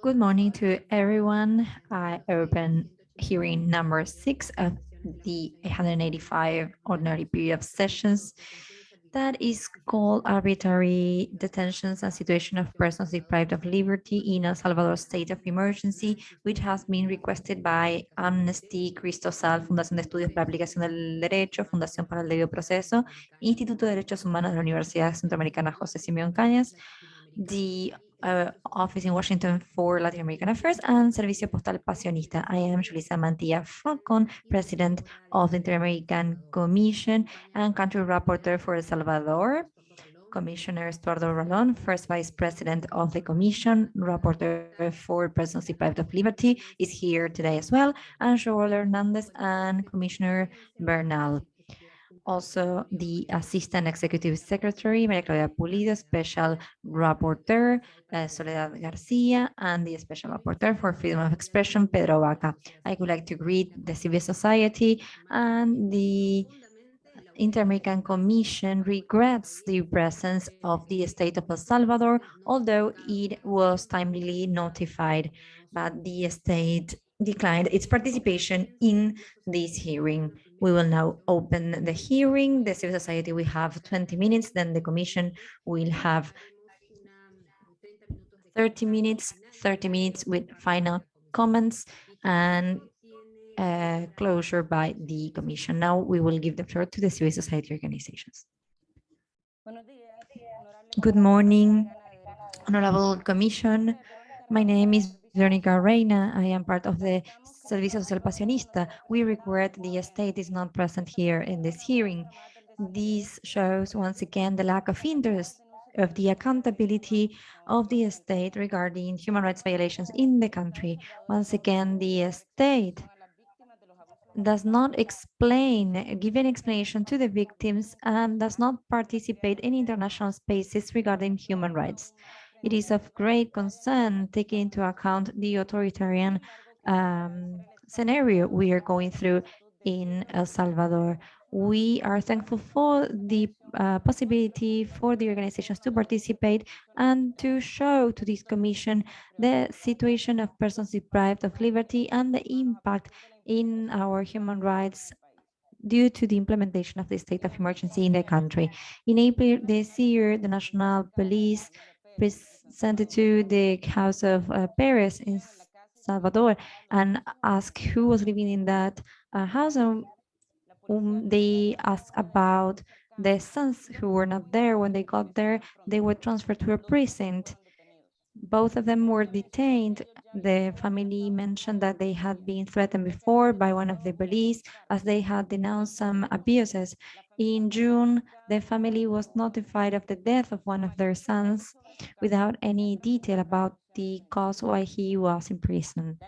Good morning to everyone. I open hearing number six of the 185 ordinary period of sessions that is called arbitrary detentions and situation of persons deprived of liberty in El Salvador state of emergency, which has been requested by Amnesty, Cristosal, Fundación de Estudios para Aplicación del Derecho, Fundación para el Debido Proceso, Instituto de Derechos Humanos de la Universidad Centroamericana José Simeón Cañas, the uh, office in Washington for Latin American Affairs and Servicio Social Pasionista. I am Julissa Mantilla Falcon, President of the Inter-American Commission and Country Rapporteur for El Salvador. Commissioner Estuardo Ralón, First Vice President of the Commission, Rapporteur for Persons Deprived of Liberty, is here today as well, and Joel Hernandez and Commissioner Bernal also the Assistant Executive Secretary, Maria Claudia Pulido, Special Rapporteur, uh, Soledad Garcia, and the Special Rapporteur for Freedom of Expression, Pedro Vaca. I would like to greet the civil society and the Inter-American Commission regrets the presence of the state of El Salvador, although it was timely notified, but the state declined its participation in this hearing. We will now open the hearing. The civil society will have 20 minutes, then the commission will have 30 minutes, 30 minutes with final comments and uh, closure by the commission. Now we will give the floor to the civil society organizations. Good morning, Honorable Commission. My name is Veronica Reina. I am part of the Servicio Social Pasionista. We regret the state is not present here in this hearing. This shows once again the lack of interest of the accountability of the state regarding human rights violations in the country. Once again, the state does not explain, give an explanation to the victims and does not participate in international spaces regarding human rights. It is of great concern taking into account the authoritarian um, scenario we are going through in El Salvador. We are thankful for the uh, possibility for the organizations to participate and to show to this commission the situation of persons deprived of liberty and the impact in our human rights due to the implementation of the state of emergency in the country. In April this year, the National Police presented to the House of uh, Perez in Salvador and asked who was living in that uh, house and um, they asked about the sons who were not there. When they got there, they were transferred to a precinct. Both of them were detained. The family mentioned that they had been threatened before by one of the police as they had denounced some abuses. In June, the family was notified of the death of one of their sons without any detail about the cause why he was in prison.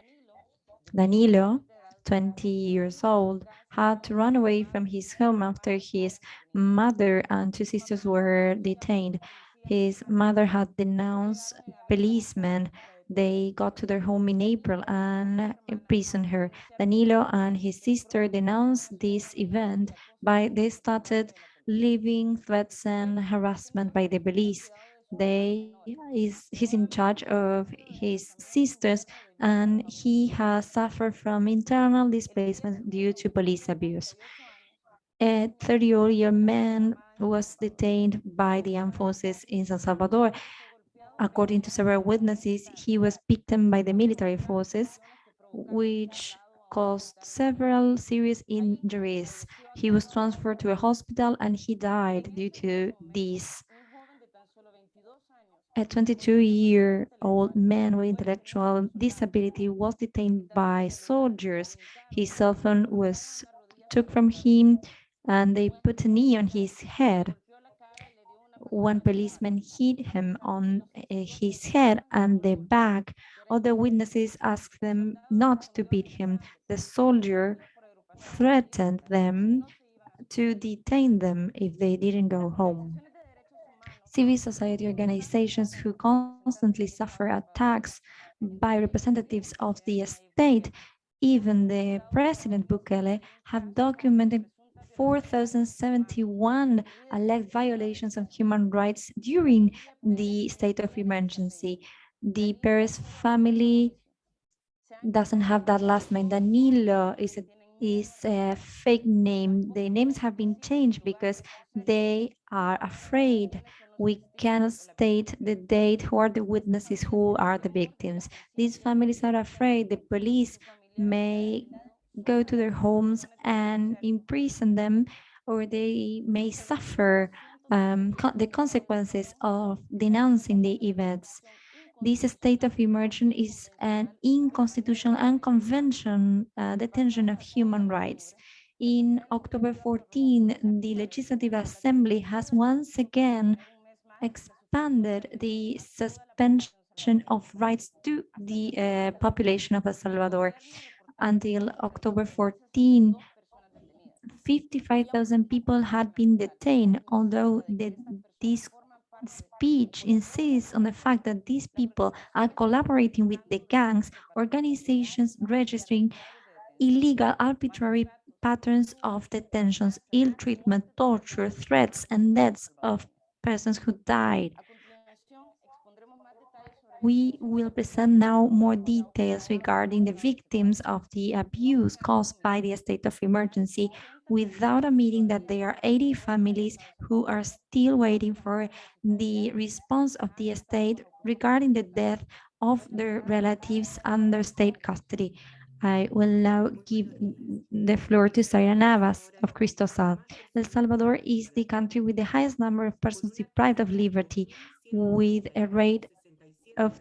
Danilo, 20 years old, had to run away from his home after his mother and two sisters were detained. His mother had denounced policemen. They got to their home in April and imprisoned her. Danilo and his sister denounced this event by they started living threats and harassment by the police they is he's in charge of his sisters and he has suffered from internal displacement due to police abuse a 30 year old man was detained by the armed forces in San Salvador. According to several witnesses, he was beaten by the military forces, which caused several serious injuries. He was transferred to a hospital and he died due to this a 22-year-old man with intellectual disability was detained by soldiers. His cell phone was took from him and they put a knee on his head. One policeman hit him on eh, his head and the back. Other witnesses asked them not to beat him. The soldier threatened them to detain them if they didn't go home civil society organizations who constantly suffer attacks by representatives of the state, even the President Bukele, have documented 4,071 alleged violations of human rights during the state of emergency. the Perez family doesn't have that last name. Danilo is a, is a fake name. The names have been changed because they are afraid. We cannot state the date, who are the witnesses, who are the victims. These families are afraid the police may go to their homes and imprison them, or they may suffer um, co the consequences of denouncing the events. This state of emergency is an unconstitutional and convention uh, detention of human rights. In October 14, the Legislative Assembly has once again expanded the suspension of rights to the uh, population of El Salvador. Until October 14, 55,000 people had been detained, although the, this speech insists on the fact that these people are collaborating with the gangs, organizations registering illegal arbitrary patterns of detentions, ill treatment, torture, threats, and deaths of persons who died. We will present now more details regarding the victims of the abuse caused by the state of emergency without admitting that there are 80 families who are still waiting for the response of the state regarding the death of their relatives under state custody. I will now give the floor to Zaira Navas of Cristosal. El Salvador is the country with the highest number of persons deprived of liberty, with a rate of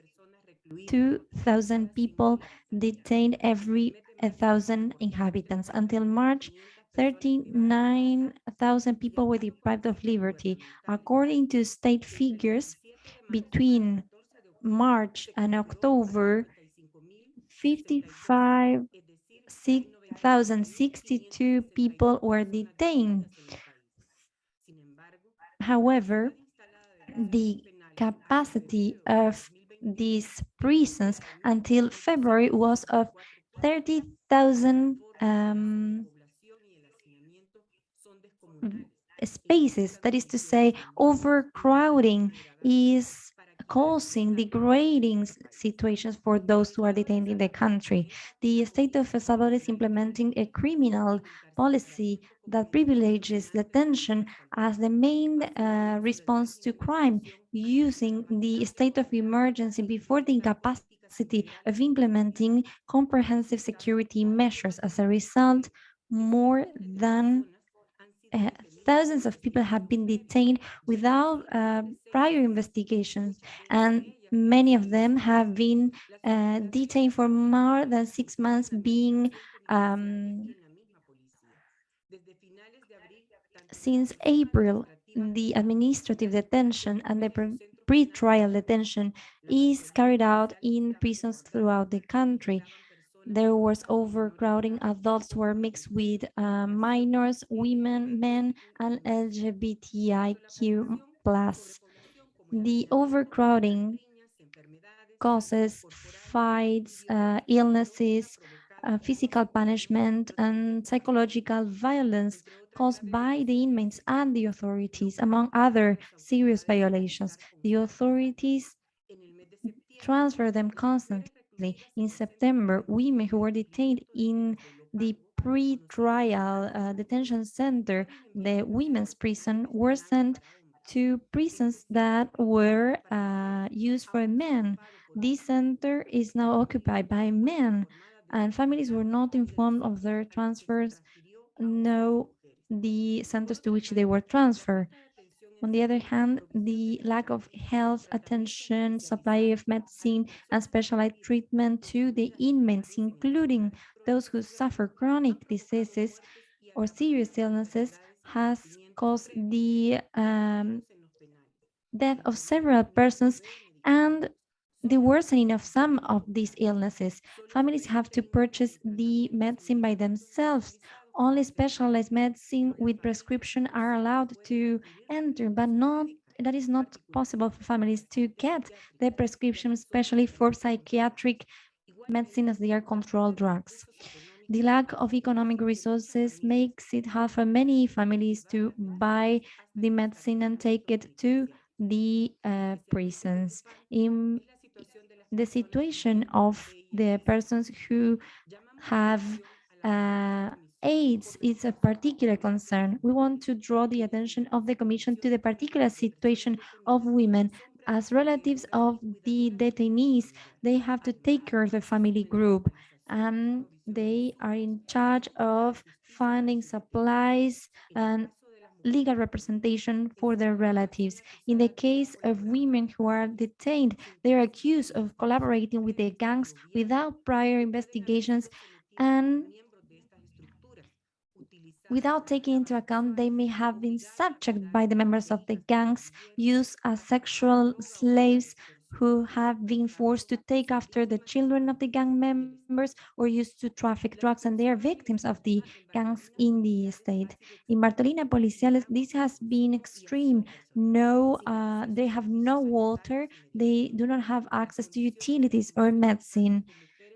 2,000 people detained every 1,000 inhabitants. Until March, 39,000 people were deprived of liberty. According to state figures, between March and October, 55,062 people were detained. However, the capacity of these prisons until February was of 30,000 um, spaces. That is to say, overcrowding is causing degrading situations for those who are detained in the country. The state of El Salvador is implementing a criminal policy that privileges detention as the main uh, response to crime, using the state of emergency before the incapacity of implementing comprehensive security measures. As a result, more than uh, thousands of people have been detained without uh, prior investigations, and many of them have been uh, detained for more than six months, being um, since April, the administrative detention and the pre-trial detention is carried out in prisons throughout the country there was overcrowding. Adults were mixed with uh, minors, women, men, and LGBTIQ+. The overcrowding causes fights, uh, illnesses, uh, physical punishment, and psychological violence caused by the inmates and the authorities, among other serious violations. The authorities transfer them constantly in September, women who were detained in the pre-trial uh, detention center, the women's prison, were sent to prisons that were uh, used for men. This center is now occupied by men, and families were not informed of their transfers, know the centers to which they were transferred. On the other hand, the lack of health attention, supply of medicine, and specialized treatment to the inmates, including those who suffer chronic diseases or serious illnesses, has caused the um, death of several persons and the worsening of some of these illnesses. Families have to purchase the medicine by themselves only specialized medicine with prescription are allowed to enter, but not that is not possible for families to get the prescription, especially for psychiatric medicine as they are controlled drugs. The lack of economic resources makes it hard for many families to buy the medicine and take it to the uh, prisons. In, the situation of the persons who have uh, AIDS is a particular concern. We want to draw the attention of the Commission to the particular situation of women. As relatives of the detainees, they have to take care of the family group. and they are in charge of finding supplies and legal representation for their relatives. In the case of women who are detained, they are accused of collaborating with the gangs without prior investigations and without taking into account they may have been subject by the members of the gangs used as sexual slaves who have been forced to take after the children of the gang members or used to traffic drugs and they are victims of the gangs in the state. In Bartolina Policiales, this has been extreme. No, uh, they have no water, they do not have access to utilities or medicine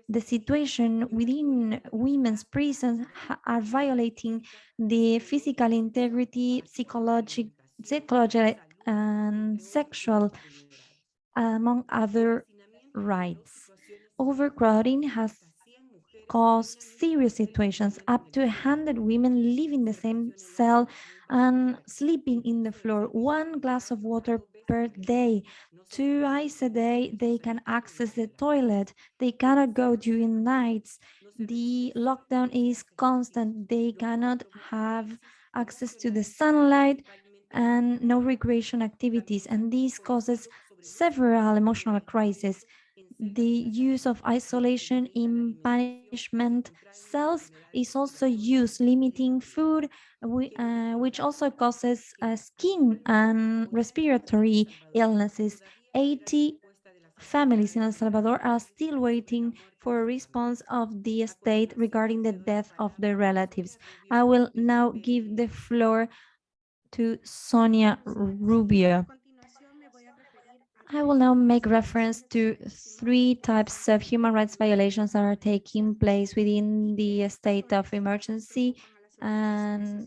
the situation within women's prisons are violating the physical integrity, psychological, psychological and sexual, among other rights. Overcrowding has caused serious situations. Up to 100 women live in the same cell and sleeping in the floor. One glass of water per day. Twice a day, they can access the toilet. They cannot go during nights. The lockdown is constant. They cannot have access to the sunlight and no recreation activities. And this causes several emotional crises. The use of isolation in punishment cells is also used, limiting food, uh, which also causes uh, skin and respiratory illnesses. 80 families in El Salvador are still waiting for a response of the state regarding the death of their relatives. I will now give the floor to Sonia Rubio. I will now make reference to three types of human rights violations that are taking place within the state of emergency and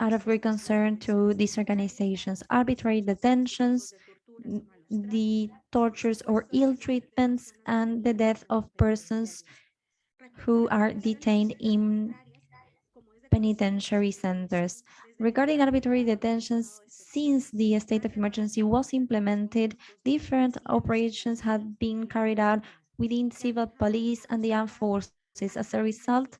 out of great concern to these organizations. Arbitrary detentions, the tortures or ill treatments, and the death of persons who are detained in penitentiary centers. Regarding arbitrary detentions, since the state of emergency was implemented, different operations have been carried out within civil police and the armed forces. As a result,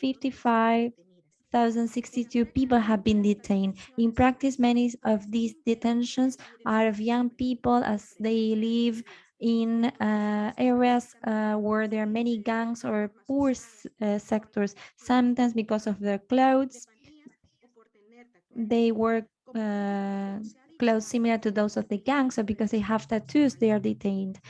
55,062 people have been detained. In practice, many of these detentions are of young people as they live in uh, areas uh, where there are many gangs or poor uh, sectors, sometimes because of their clothes. They wear uh, clothes similar to those of the gangs, So because they have tattoos, they are detained.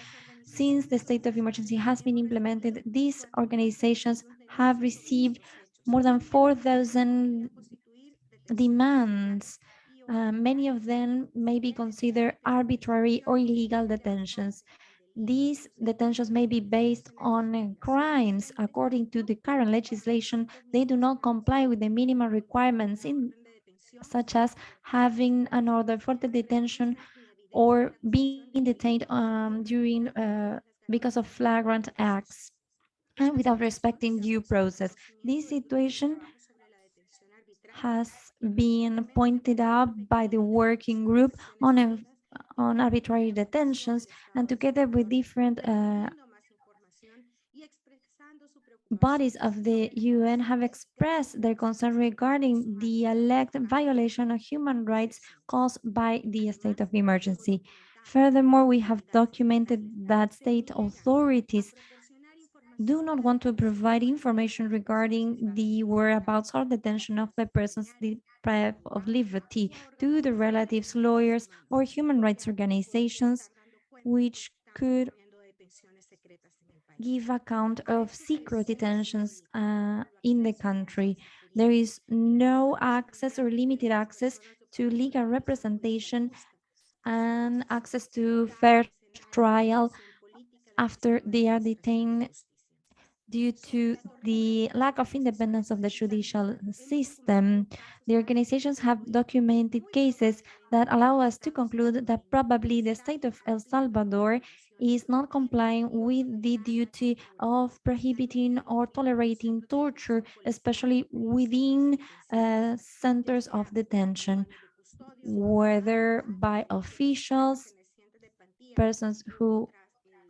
Since the state of emergency has been implemented, these organizations have received more than 4,000 demands uh, many of them may be considered arbitrary or illegal detentions. These detentions may be based on crimes. According to the current legislation, they do not comply with the minimum requirements in such as having an order for the detention or being detained um, during uh, because of flagrant acts and without respecting due process. This situation has been pointed out by the working group on, a, on arbitrary detentions and together with different uh, bodies of the UN have expressed their concern regarding the alleged violation of human rights caused by the state of emergency. Furthermore, we have documented that state authorities do not want to provide information regarding the whereabouts or detention of the persons deprived of liberty to the relatives, lawyers, or human rights organizations, which could give account of secret detentions uh, in the country. There is no access or limited access to legal representation and access to fair trial after they are detained due to the lack of independence of the judicial system. The organizations have documented cases that allow us to conclude that probably the state of El Salvador is not complying with the duty of prohibiting or tolerating torture, especially within uh, centers of detention, whether by officials, persons who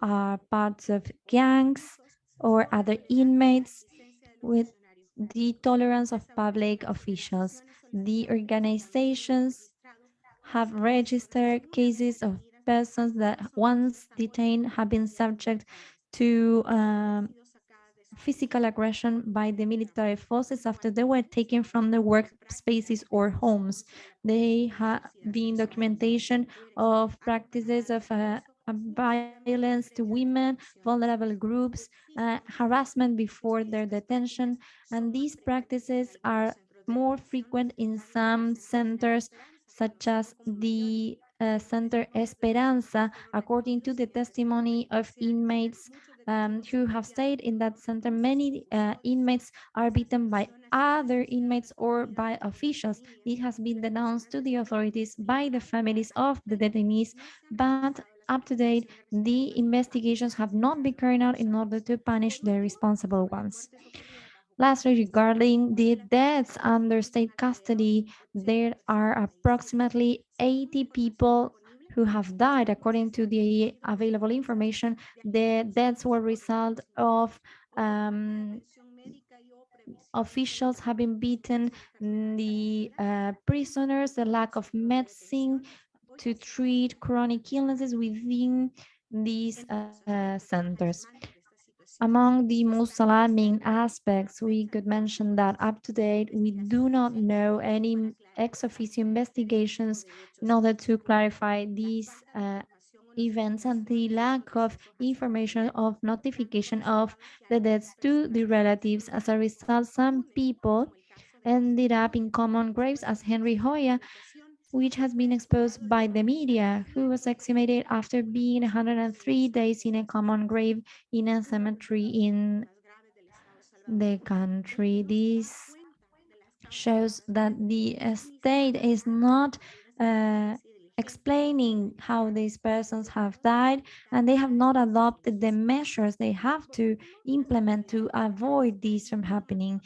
are parts of gangs, or other inmates with the tolerance of public officials. The organizations have registered cases of persons that once detained have been subject to um, physical aggression by the military forces after they were taken from their workspaces or homes. They have been documentation of practices of uh, violence to women, vulnerable groups, uh, harassment before their detention, and these practices are more frequent in some centers, such as the uh, Center Esperanza, according to the testimony of inmates um, who have stayed in that center. Many uh, inmates are beaten by other inmates or by officials. It has been denounced to the authorities by the families of the detainees, but up to date, the investigations have not been carried out in order to punish the responsible ones. Lastly, regarding the deaths under state custody, there are approximately 80 people who have died. According to the available information, the deaths were result of um, officials having beaten the uh, prisoners, the lack of medicine, to treat chronic illnesses within these uh, centers. Among the most alarming aspects, we could mention that up to date, we do not know any ex officio investigations in order to clarify these uh, events and the lack of information of notification of the deaths to the relatives. As a result, some people ended up in common graves as Henry Hoya, which has been exposed by the media, who was exhumated after being 103 days in a common grave in a cemetery in the country. This shows that the state is not uh, explaining how these persons have died and they have not adopted the measures they have to implement to avoid this from happening.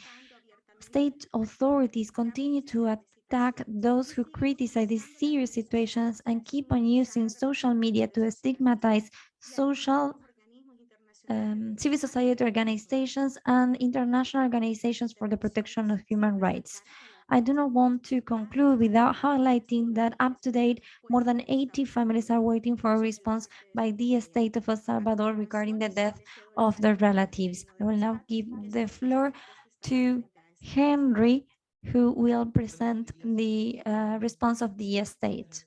State authorities continue to attack those who criticize these serious situations and keep on using social media to stigmatize social um, civil society organizations and international organizations for the protection of human rights. I do not want to conclude without highlighting that up to date, more than 80 families are waiting for a response by the state of El Salvador regarding the death of their relatives. I will now give the floor to Henry who will present the uh, response of the state.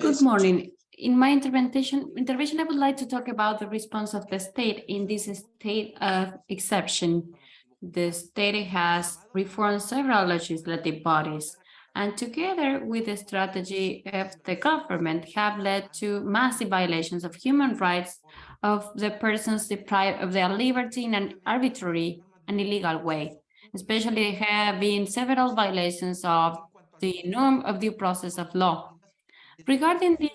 Good morning. In my intervention, intervention, I would like to talk about the response of the state in this state of exception. The state has reformed several legislative bodies and together with the strategy of the government have led to massive violations of human rights of the persons deprived of their liberty in an arbitrary an illegal way. Especially there have been several violations of the norm of due process of law. Regarding the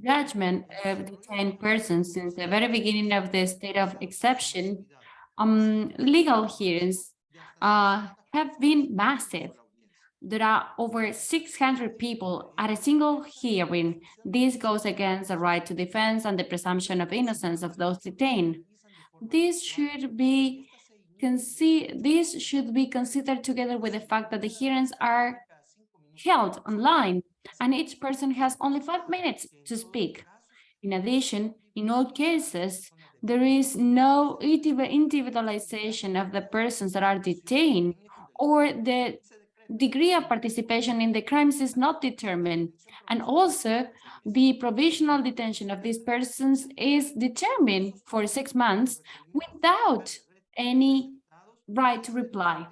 judgment of detained persons since the very beginning of the state of exception, um, legal hearings uh, have been massive. There are over 600 people at a single hearing. This goes against the right to defense and the presumption of innocence of those detained. This should be this should be considered together with the fact that the hearings are held online and each person has only five minutes to speak. In addition, in all cases, there is no individualization of the persons that are detained or the degree of participation in the crimes is not determined. And also, the provisional detention of these persons is determined for six months without any right to reply.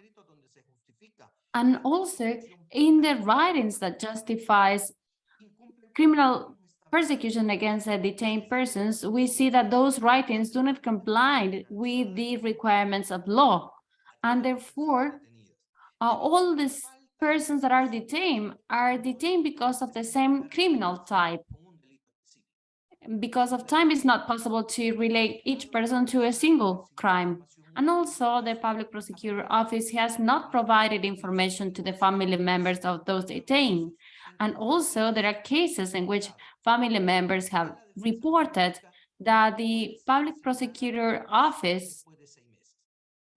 And also in the writings that justifies criminal persecution against the detained persons, we see that those writings do not comply with the requirements of law. And therefore, uh, all these persons that are detained are detained because of the same criminal type. Because of time, it's not possible to relate each person to a single crime. And also, the public prosecutor office has not provided information to the family members of those detained. And also, there are cases in which family members have reported that the public prosecutor office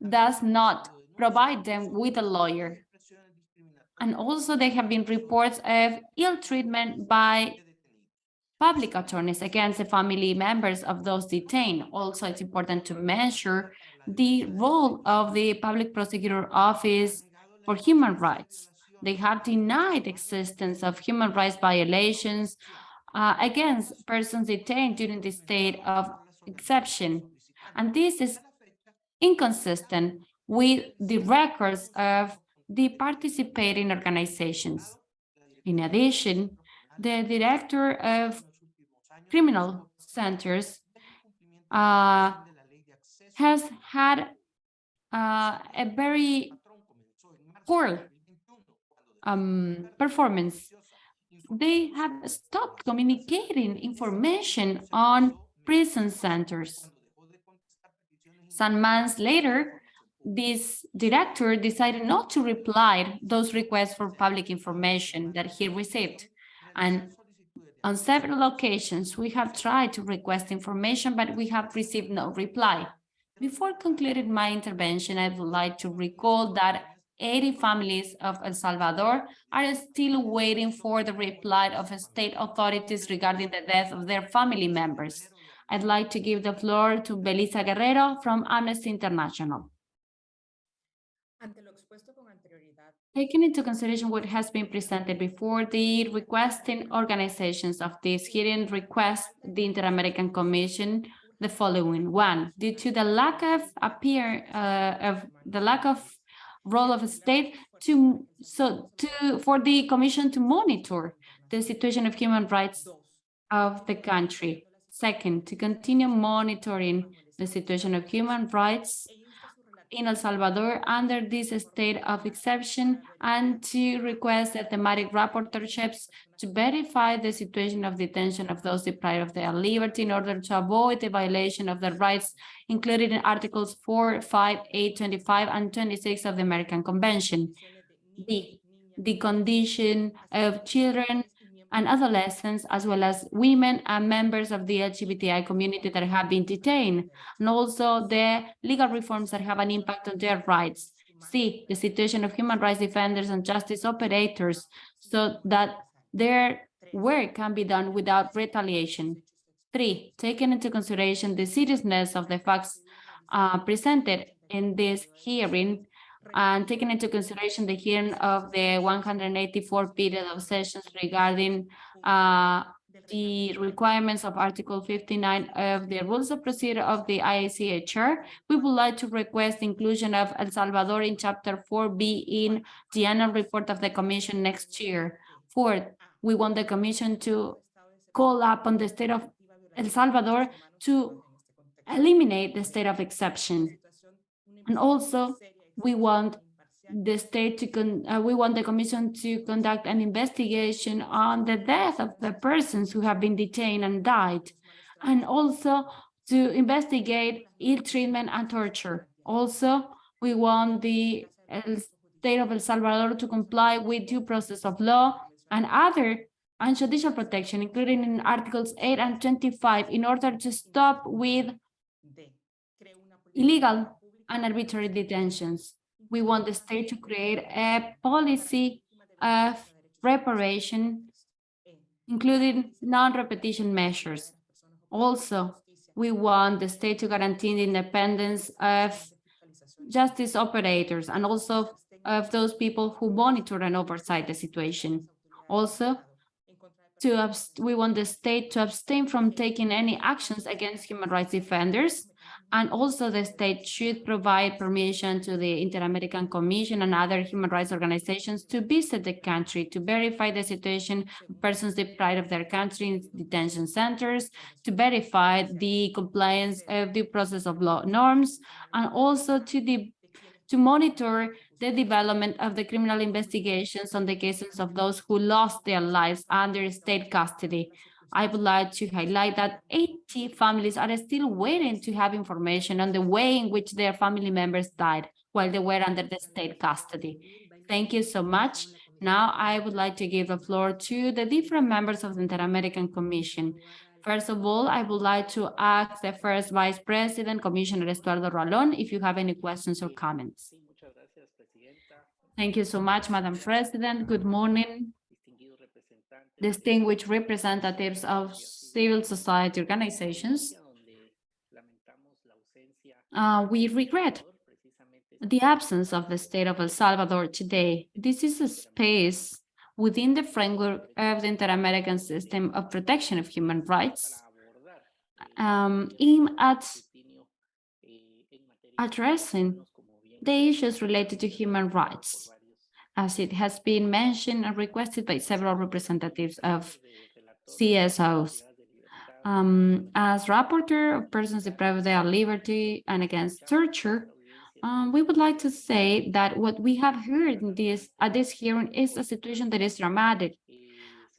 does not provide them with a lawyer. And also there have been reports of ill treatment by public attorneys against the family members of those detained. Also, it's important to measure the role of the public prosecutor office for human rights. They have denied existence of human rights violations uh, against persons detained during the state of exception. And this is inconsistent with the records of the participating organizations. In addition, the director of criminal centers uh, has had uh, a very poor um, performance. They have stopped communicating information on prison centers. Some months later, this director decided not to reply those requests for public information that he received. And on several occasions, we have tried to request information, but we have received no reply. Before concluding my intervention, I would like to recall that 80 families of El Salvador are still waiting for the reply of state authorities regarding the death of their family members. I'd like to give the floor to Belisa Guerrero from Amnesty International. Taking into consideration what has been presented before, the requesting organizations of this hearing request the Inter-American Commission the following. One, due to the lack of appear uh, of the lack of role of a state to so to for the commission to monitor the situation of human rights of the country. Second, to continue monitoring the situation of human rights in El Salvador under this state of exception and to request the thematic rapporteurships to verify the situation of detention of those deprived of their liberty in order to avoid the violation of their rights included in Articles 4, 5, 8, 25, and 26 of the American Convention. The, the condition of children and adolescents, as well as women and members of the LGBTI community that have been detained, and also the legal reforms that have an impact on their rights. C, the situation of human rights defenders and justice operators so that their work can be done without retaliation. Three, taking into consideration the seriousness of the facts uh, presented in this hearing, and taking into consideration the hearing of the 184 period of sessions regarding uh, the requirements of Article 59 of the Rules of Procedure of the IACHR, we would like to request inclusion of El Salvador in Chapter 4B in the annual report of the Commission next year. Fourth, we want the Commission to call upon the state of El Salvador to eliminate the state of exception. And also, we want the state to con uh, we want the commission to conduct an investigation on the death of the persons who have been detained and died and also to investigate ill treatment and torture. Also we want the state of El Salvador to comply with due process of law and other and judicial protection, including in Articles 8 and 25, in order to stop with illegal and arbitrary detentions. We want the state to create a policy of reparation, including non-repetition measures. Also, we want the state to guarantee the independence of justice operators and also of those people who monitor and oversight the situation. Also, to we want the state to abstain from taking any actions against human rights defenders And also the state should provide permission to the Inter-American Commission and other human rights organizations to visit the country, to verify the situation of persons deprived of their country in detention centers, to verify the compliance of the process of law norms, and also to the to monitor the development of the criminal investigations on the cases of those who lost their lives under state custody. I would like to highlight that 80 families are still waiting to have information on the way in which their family members died while they were under the state custody. Thank you so much. Now I would like to give the floor to the different members of the Inter-American Commission. First of all, I would like to ask the first Vice President, Commissioner Estuardo Ralón, if you have any questions or comments. Thank you so much, Madam President. Good morning, distinguished representatives of civil society organizations. Uh, we regret the absence of the state of El Salvador today. This is a space within the framework of the Inter-American System of Protection of Human Rights um, aimed at addressing the issues related to human rights, as it has been mentioned and requested by several representatives of CSOs. Um, as rapporteur of persons deprived of their liberty and against torture, um, we would like to say that what we have heard in this, at this hearing is a situation that is dramatic,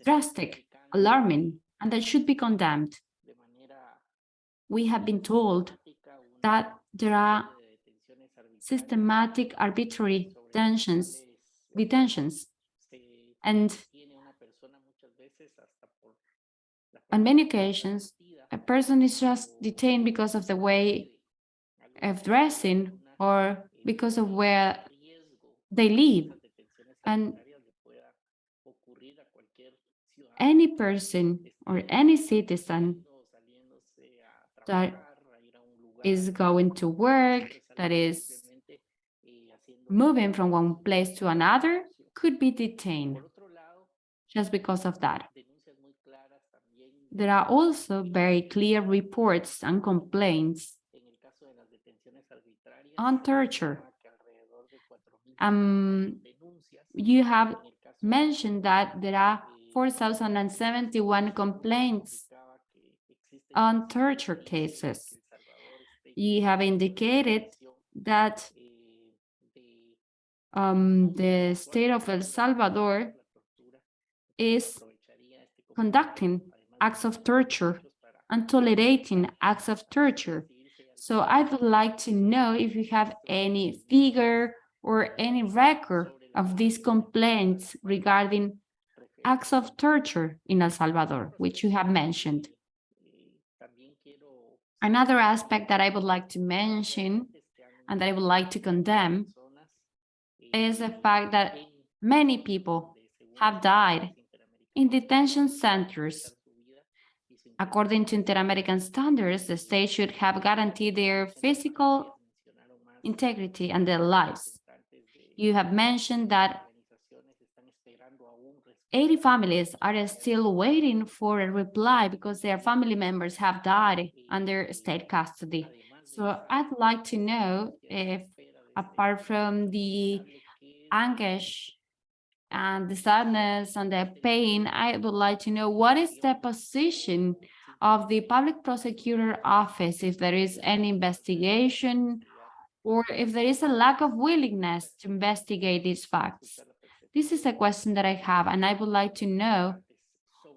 drastic, alarming, and that should be condemned. We have been told that there are systematic arbitrary detentions, detentions, and on many occasions, a person is just detained because of the way of dressing or because of where they live. And any person or any citizen that is going to work, that is moving from one place to another, could be detained just because of that. There are also very clear reports and complaints on torture. Um, you have mentioned that there are 4,071 complaints on torture cases. You have indicated that um, the state of El Salvador is conducting acts of torture and tolerating acts of torture. So I would like to know if you have any figure or any record of these complaints regarding acts of torture in El Salvador, which you have mentioned. Another aspect that I would like to mention and that I would like to condemn is the fact that many people have died in detention centers According to Inter-American standards, the state should have guaranteed their physical integrity and their lives. You have mentioned that 80 families are still waiting for a reply because their family members have died under state custody. So I'd like to know if, apart from the anguish and the sadness and the pain, I would like to know what is the position of the public prosecutor office, if there is any investigation or if there is a lack of willingness to investigate these facts. This is a question that I have, and I would like to know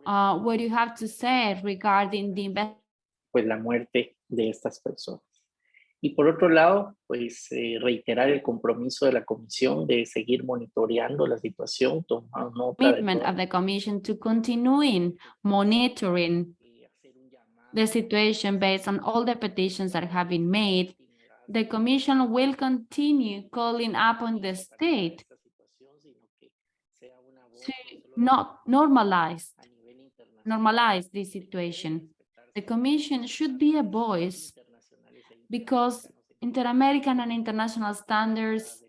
uh, what you have to say regarding the investigation. Pues la muerte de estas personas. Y por otro lado, pues eh, reiterar el compromiso de la Comisión de seguir monitoreando la situación, tomando nota commitment of the Commission to continuing monitoring the situation based on all the petitions that have been made. The Commission will continue calling upon the state to not normalize, normalize this situation. The Commission should be a voice because inter-American and international standards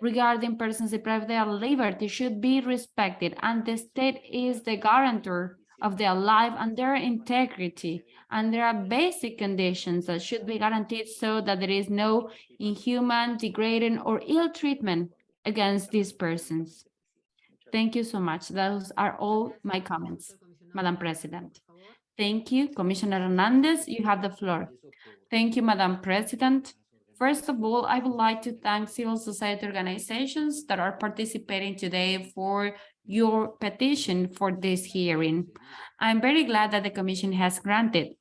regarding persons deprived of their liberty should be respected and the state is the guarantor of their life and their integrity. And there are basic conditions that should be guaranteed so that there is no inhuman, degrading, or ill treatment against these persons. Thank you so much. Those are all my comments, Madam President. Thank you, Commissioner Hernandez. You have the floor. Thank you, Madam President. First of all, I would like to thank civil society organizations that are participating today for your petition for this hearing. I'm very glad that the Commission has granted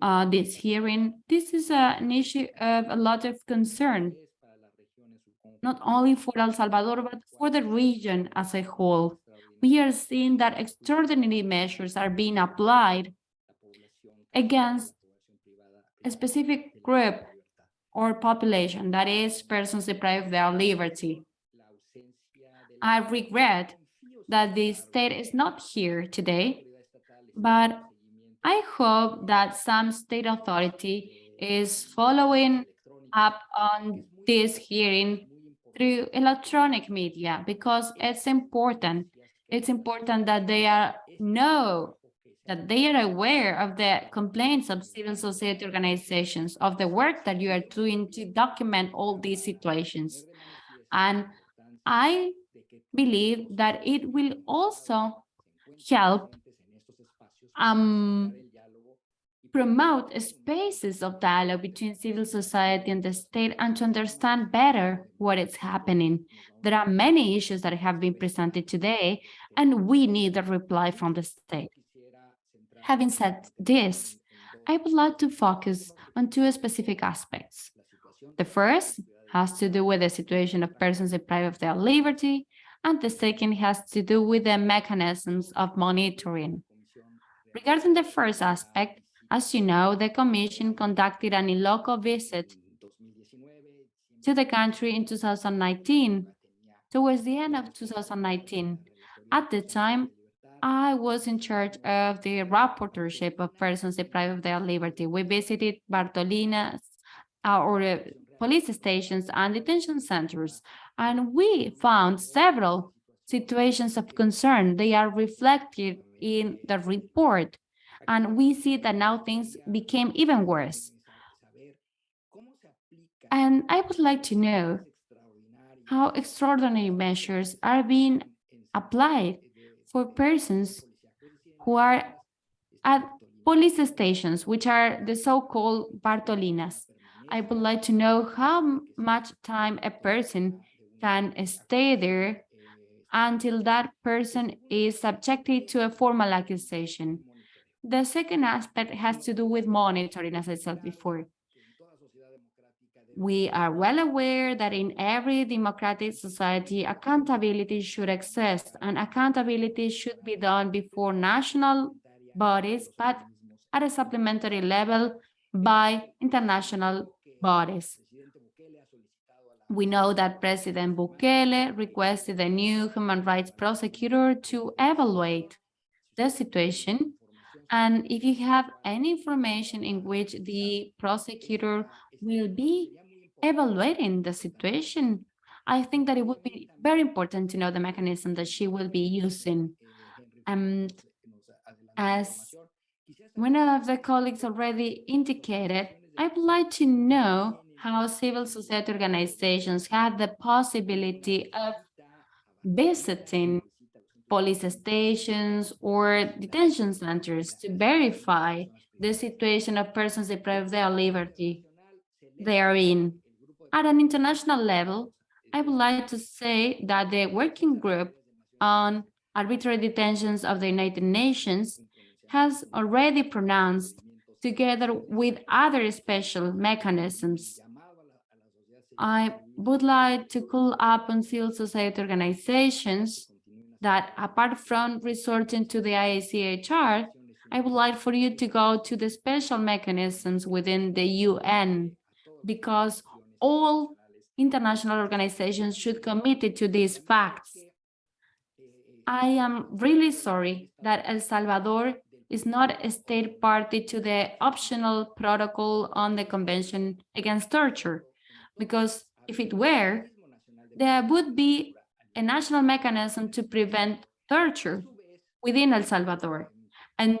uh, this hearing. This is uh, an issue of a lot of concern, not only for El Salvador, but for the region as a whole. We are seeing that extraordinary measures are being applied against a specific group or population, that is persons deprived of their liberty. I regret that the state is not here today, but I hope that some state authority is following up on this hearing through electronic media because it's important. It's important that they are know that they are aware of the complaints of civil society organizations, of the work that you are doing to document all these situations. And I believe that it will also help um, promote spaces of dialogue between civil society and the state and to understand better what is happening. There are many issues that have been presented today, and we need a reply from the state. Having said this, I would like to focus on two specific aspects. The first has to do with the situation of persons deprived of their liberty, and the second has to do with the mechanisms of monitoring. Regarding the first aspect, as you know, the Commission conducted an in-loco visit to the country in 2019, towards the end of 2019. At the time, I was in charge of the rapporteurship of persons deprived of their liberty. We visited Bartolinas uh, or uh, police stations and detention centers, and we found several situations of concern. They are reflected in the report, and we see that now things became even worse. And I would like to know how extraordinary measures are being applied for persons who are at police stations, which are the so-called Bartolinas. I would like to know how much time a person can stay there until that person is subjected to a formal accusation. The second aspect has to do with monitoring, as I said before. We are well aware that in every democratic society, accountability should exist and accountability should be done before national bodies, but at a supplementary level by international bodies. We know that President Bukele requested a new human rights prosecutor to evaluate the situation. And if you have any information in which the prosecutor will be evaluating the situation, I think that it would be very important to know the mechanism that she will be using. And as one of the colleagues already indicated, I would like to know how civil society organizations have the possibility of visiting police stations or detention centers to verify the situation of persons deprived of their liberty they are in. At an international level, I would like to say that the working group on arbitrary detentions of the United Nations has already pronounced, together with other special mechanisms. I would like to call up on civil society organizations that apart from resorting to the IACHR, I would like for you to go to the special mechanisms within the UN because all international organizations should commit to these facts. I am really sorry that El Salvador is not a state party to the optional protocol on the Convention Against Torture, because if it were, there would be a national mechanism to prevent torture. within El Salvador. And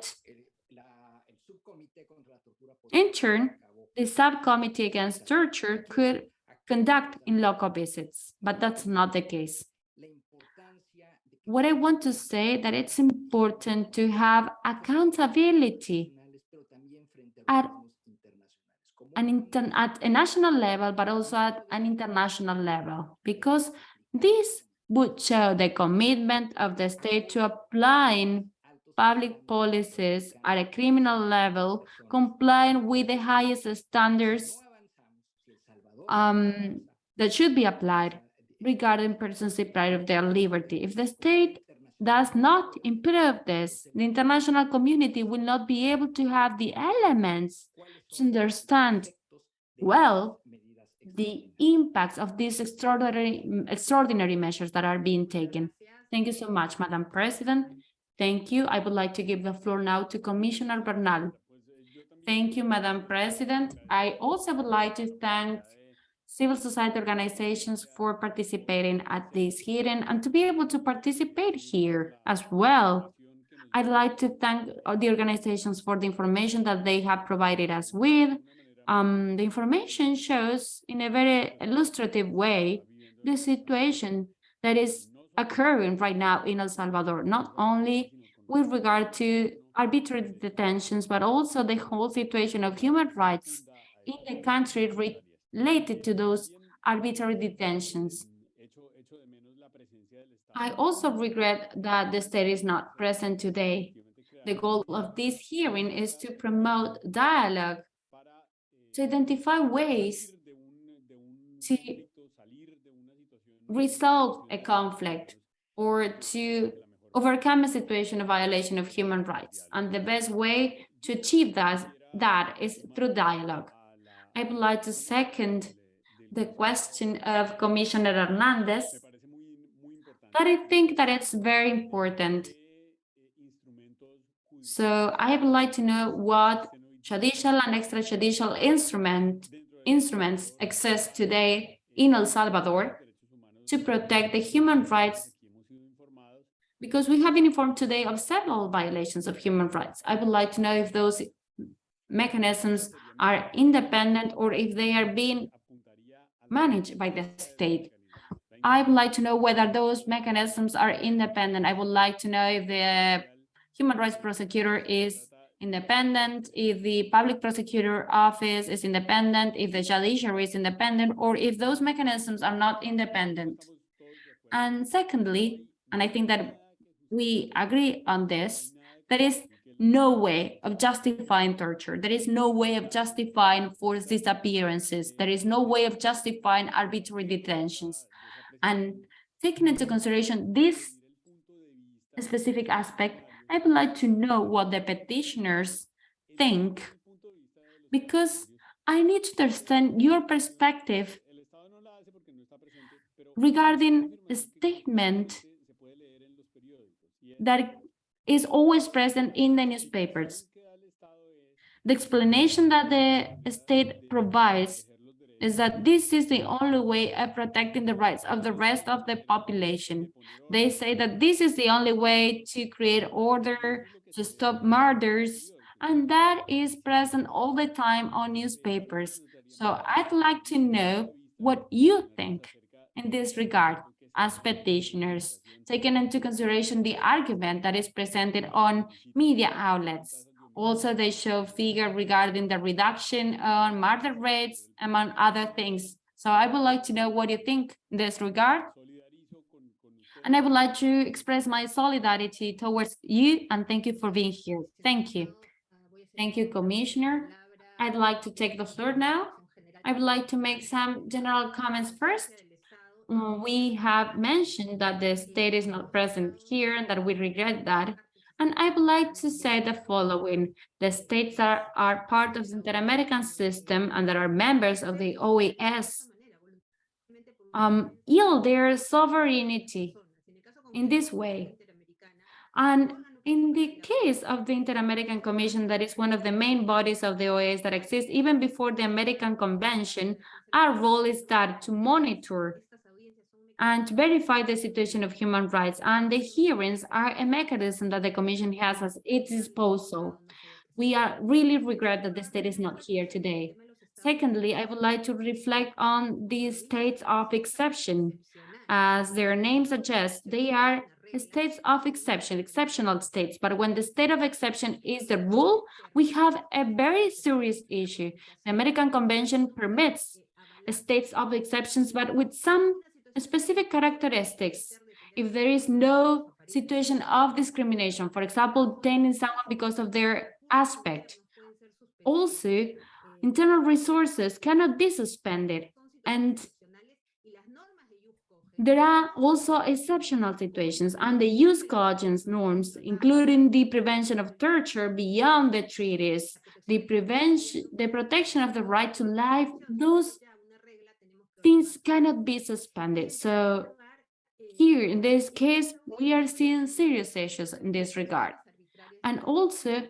in turn, the subcommittee against torture could conduct in loco visits, but that's not the case. What I want to say that it's important to have accountability at an at a national level, but also at an international level, because this would show the commitment of the state to applying public policies at a criminal level, complying with the highest standards um, that should be applied regarding persons deprived of their liberty. If the state does not improve this, the international community will not be able to have the elements to understand well the impacts of these extraordinary extraordinary measures that are being taken. Thank you so much, Madam President. Thank you. I would like to give the floor now to Commissioner Bernal. Thank you, Madam President. I also would like to thank civil society organizations for participating at this hearing and to be able to participate here as well. I'd like to thank the organizations for the information that they have provided us with. Um, the information shows in a very illustrative way the situation that is occurring right now in El Salvador, not only with regard to arbitrary detentions, but also the whole situation of human rights in the country related to those arbitrary detentions. I also regret that the state is not present today. The goal of this hearing is to promote dialogue, to identify ways to resolve a conflict or to overcome a situation of violation of human rights. And the best way to achieve that, that is through dialogue. I would like to second the question of Commissioner Hernandez, but I think that it's very important. So I would like to know what judicial and extrajudicial instrument, instruments exist today in El Salvador to protect the human rights because we have been informed today of several violations of human rights. I would like to know if those mechanisms are independent or if they are being managed by the state. I would like to know whether those mechanisms are independent. I would like to know if the human rights prosecutor is independent, if the public prosecutor office is independent, if the judiciary is independent, or if those mechanisms are not independent. And secondly, and I think that we agree on this, there is no way of justifying torture. There is no way of justifying forced disappearances. There is no way of justifying arbitrary detentions. And taking into consideration this specific aspect, I would like to know what the petitioners think, because I need to understand your perspective regarding a statement that is always present in the newspapers. The explanation that the state provides is that this is the only way of protecting the rights of the rest of the population. They say that this is the only way to create order, to stop murders, and that is present all the time on newspapers. So I'd like to know what you think in this regard as petitioners, taking into consideration the argument that is presented on media outlets. Also, they show figure regarding the reduction on murder rates, among other things. So I would like to know what you think in this regard. And I would like to express my solidarity towards you and thank you for being here. Thank you. Thank you, Commissioner. I'd like to take the floor now. I would like to make some general comments first we have mentioned that the state is not present here and that we regret that. And I would like to say the following. The states are, are part of the Inter-American system and that are members of the OAS um, yield their sovereignty in this way. And in the case of the Inter-American Commission, that is one of the main bodies of the OAS that exists even before the American Convention, our role is that to monitor and to verify the situation of human rights. And the hearings are a mechanism that the Commission has at its disposal. We are really regret that the state is not here today. Secondly, I would like to reflect on the states of exception. As their name suggests, they are states of exception, exceptional states. But when the state of exception is the rule, we have a very serious issue. The American Convention permits states of exceptions, but with some specific characteristics. If there is no situation of discrimination, for example, detaining someone because of their aspect. Also, internal resources cannot be suspended and there are also exceptional situations and the jus cogens norms, including the prevention of torture beyond the treaties, the prevention, the protection of the right to life, those things cannot be suspended. So here in this case, we are seeing serious issues in this regard. And also,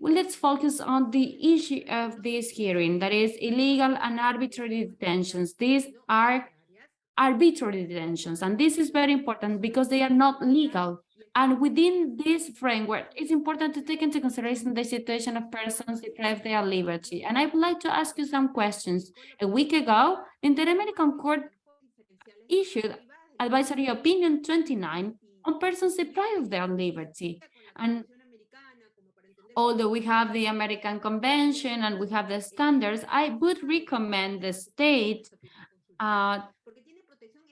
well, let's focus on the issue of this hearing, that is illegal and arbitrary detentions. These are arbitrary detentions, and this is very important because they are not legal. And within this framework, it's important to take into consideration the situation of persons deprived of their liberty. And I would like to ask you some questions. A week ago, the Inter-American Court issued Advisory Opinion 29 on persons deprived of their liberty. And although we have the American Convention and we have the standards, I would recommend the state uh,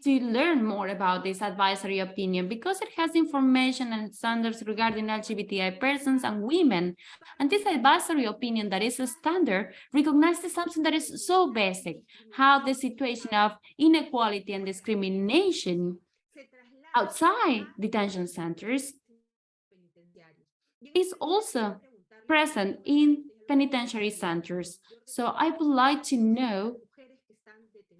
to learn more about this advisory opinion because it has information and standards regarding LGBTI persons and women. And this advisory opinion that is a standard recognizes something that is so basic, how the situation of inequality and discrimination outside detention centers is also present in penitentiary centers. So I would like to know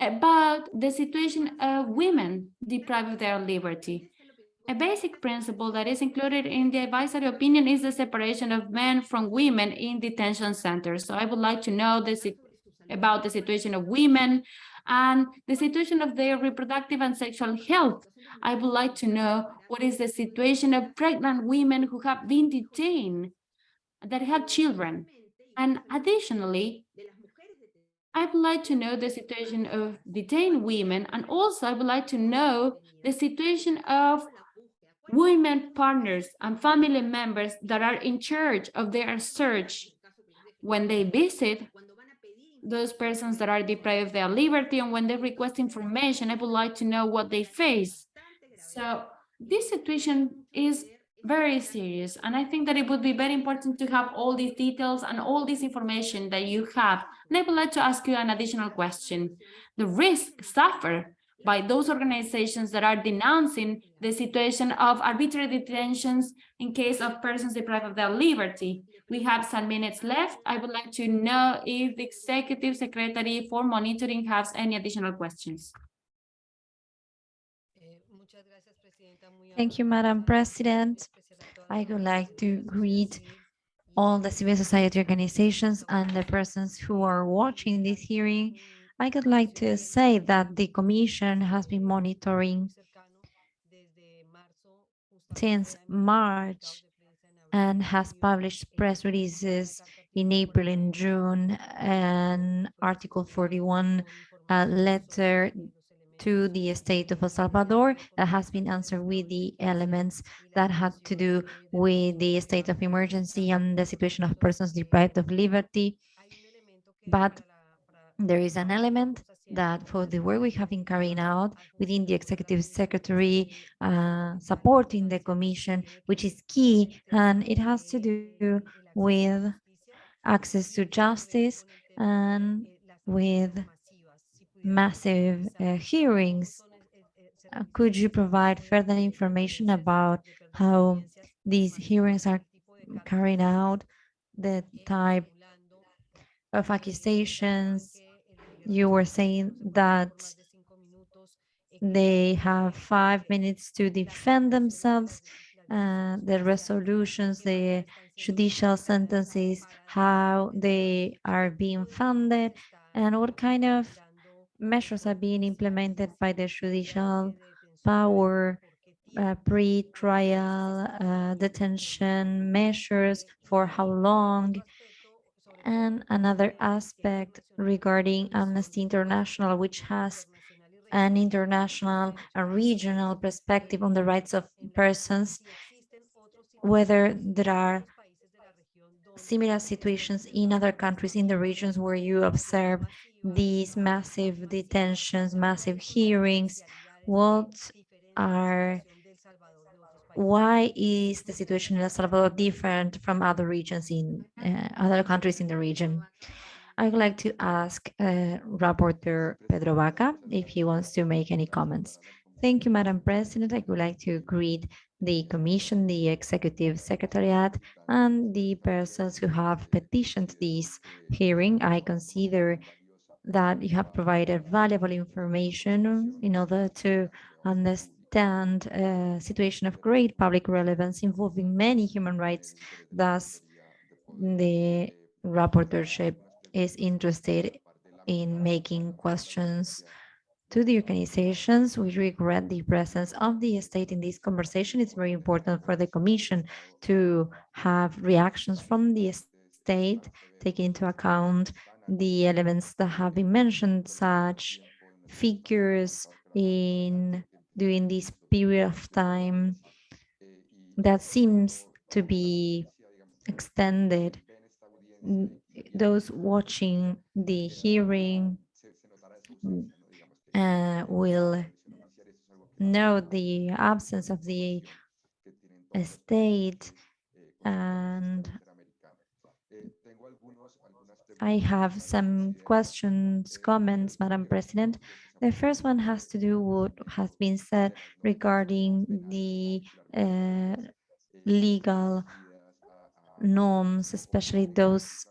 about the situation of women deprived of their liberty. A basic principle that is included in the advisory opinion is the separation of men from women in detention centers. So I would like to know this about the situation of women and the situation of their reproductive and sexual health. I would like to know what is the situation of pregnant women who have been detained, that have children. And additionally, I would like to know the situation of detained women, and also I would like to know the situation of women partners and family members that are in charge of their search when they visit those persons that are deprived of their liberty and when they request information, I would like to know what they face. So this situation is very serious. And I think that it would be very important to have all these details and all this information that you have. And I would like to ask you an additional question. The risk suffered by those organizations that are denouncing the situation of arbitrary detentions in case of persons deprived of their liberty. We have some minutes left. I would like to know if the Executive Secretary for Monitoring has any additional questions. Thank you, Madam President. I would like to greet all the civil society organizations and the persons who are watching this hearing. I would like to say that the Commission has been monitoring since March and has published press releases in April and June and Article 41 a letter to the state of El Salvador that has been answered with the elements that had to do with the state of emergency and the situation of persons deprived of liberty. But there is an element that for the work we have been carrying out within the executive secretary, uh, supporting the commission, which is key, and it has to do with access to justice and with massive uh, hearings. Uh, could you provide further information about how these hearings are carried out, the type of accusations? You were saying that they have five minutes to defend themselves, uh, the resolutions, the judicial sentences, how they are being funded, and what kind of measures are being implemented by the judicial power, uh, pre-trial uh, detention measures, for how long, and another aspect regarding Amnesty International, which has an international and regional perspective on the rights of persons, whether there are similar situations in other countries in the regions where you observe these massive detentions, massive hearings, what are why is the situation in El Salvador different from other regions in uh, other countries in the region? I would like to ask uh, Rapporteur Pedro Vaca if he wants to make any comments. Thank you, Madam President. I would like to greet the Commission, the Executive Secretariat, and the persons who have petitioned this hearing. I consider that you have provided valuable information in order to understand a situation of great public relevance involving many human rights. Thus, the rapporteurship is interested in making questions to the organizations. We regret the presence of the state in this conversation. It's very important for the Commission to have reactions from the state, taking into account the elements that have been mentioned, such figures in during this period of time that seems to be extended. Those watching the hearing uh, will know the absence of the state and I have some questions, comments, Madam President. The first one has to do with what has been said regarding the uh, legal norms, especially those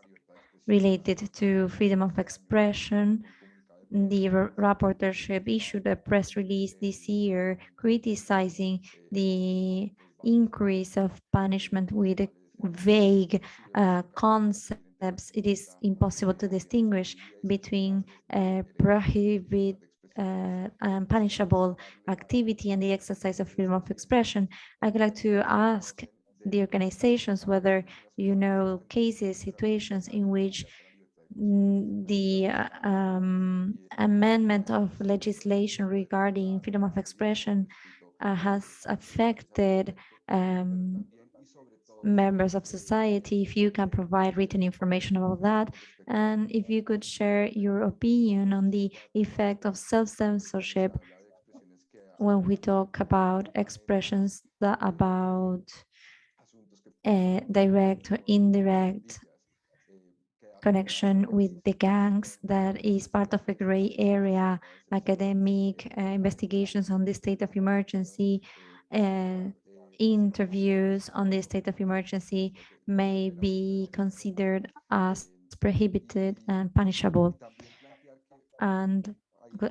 related to freedom of expression. The rapporteurship issued a press release this year criticizing the increase of punishment with vague uh, concepts. It is impossible to distinguish between uh, prohibit uh, and punishable activity and the exercise of freedom of expression. I'd like to ask the organizations whether you know cases, situations in which the uh, um, amendment of legislation regarding freedom of expression uh, has affected um, members of society, if you can provide written information about that, and if you could share your opinion on the effect of self-censorship when we talk about expressions that about uh, direct or indirect connection with the gangs that is part of a gray area, academic uh, investigations on the state of emergency, uh, interviews on the state of emergency may be considered as prohibited and punishable. And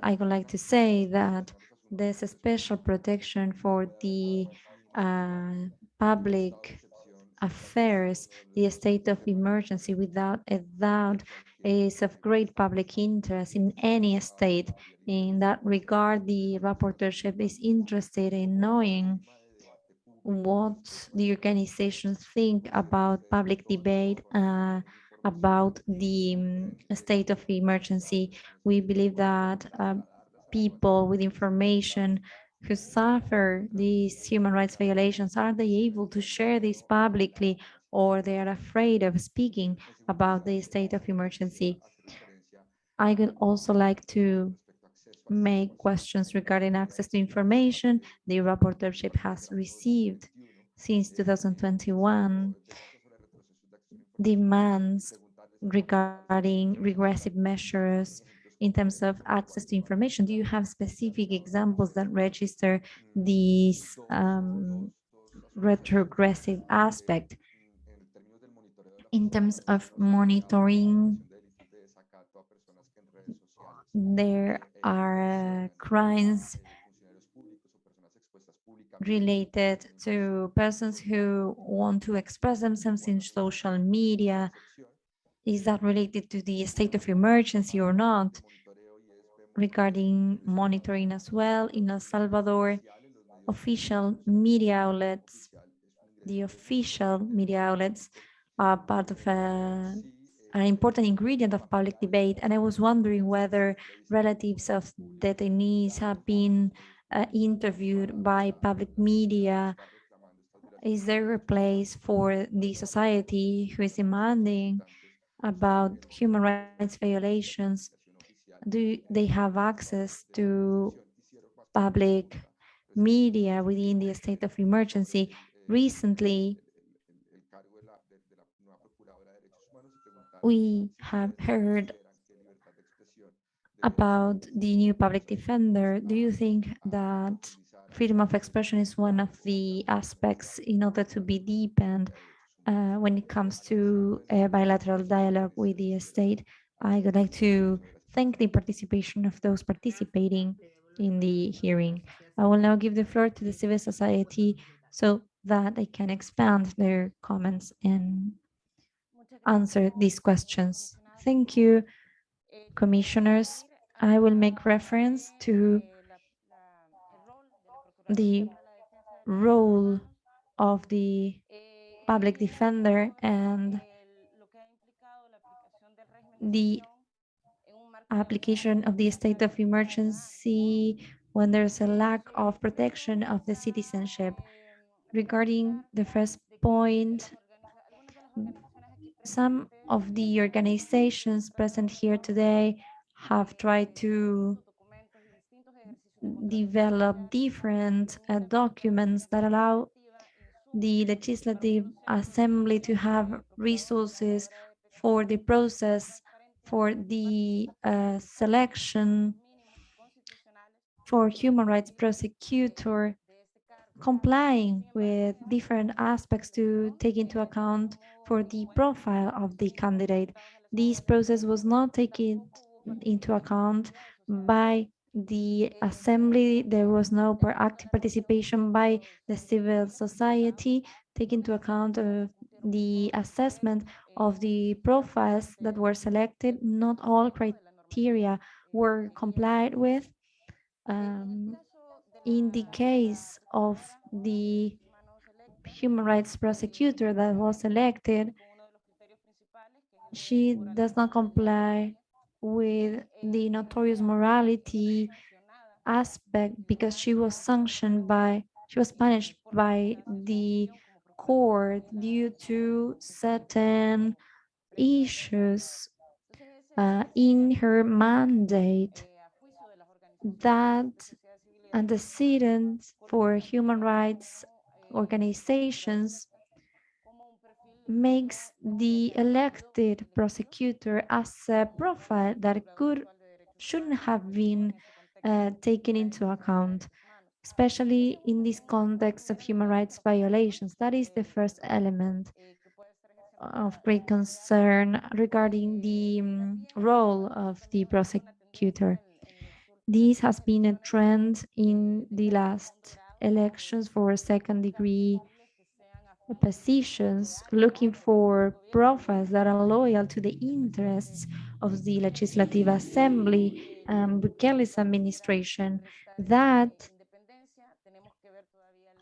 I would like to say that there's a special protection for the uh, public affairs, the state of emergency without a doubt is of great public interest in any state. In that regard, the rapporteurship is interested in knowing what the organizations think about public debate uh, about the um, state of emergency. We believe that uh, people with information who suffer these human rights violations, are they able to share this publicly or they are afraid of speaking about the state of emergency? I would also like to make questions regarding access to information. The rapporteurship has received since 2021 demands regarding regressive measures in terms of access to information. Do you have specific examples that register these um, retrogressive aspect in terms of monitoring there are uh, crimes related to persons who want to express themselves in social media. Is that related to the state of emergency or not? regarding monitoring as well in El Salvador, official media outlets, the official media outlets are part of a, an important ingredient of public debate. And I was wondering whether relatives of detainees have been uh, interviewed by public media. Is there a place for the society who is demanding about human rights violations? Do they have access to public media within the state of emergency? Recently, we have heard about the new public defender. Do you think that freedom of expression is one of the aspects in order to be deepened uh, when it comes to a bilateral dialogue with the state? I would like to thank the participation of those participating in the hearing. I will now give the floor to the civil society so that they can expand their comments and answer these questions. Thank you, commissioners. I will make reference to the role of the public defender and the application of the state of emergency when there's a lack of protection of the citizenship. Regarding the first point, some of the organizations present here today have tried to develop different uh, documents that allow the legislative assembly to have resources for the process for the uh, selection for human rights prosecutor complying with different aspects to take into account for the profile of the candidate. This process was not taken into account by the assembly. There was no active participation by the civil society, take into account of the assessment of the profiles that were selected. Not all criteria were complied with. Um, in the case of the human rights prosecutor that was elected, she does not comply with the notorious morality aspect because she was sanctioned by, she was punished by the court due to certain issues uh, in her mandate that antecedents for human rights organizations makes the elected prosecutor as a profile that could shouldn't have been uh, taken into account, especially in this context of human rights violations. That is the first element of great concern regarding the um, role of the prosecutor. This has been a trend in the last elections for second degree positions, looking for profiles that are loyal to the interests of the Legislative Assembly and Bukele's administration. That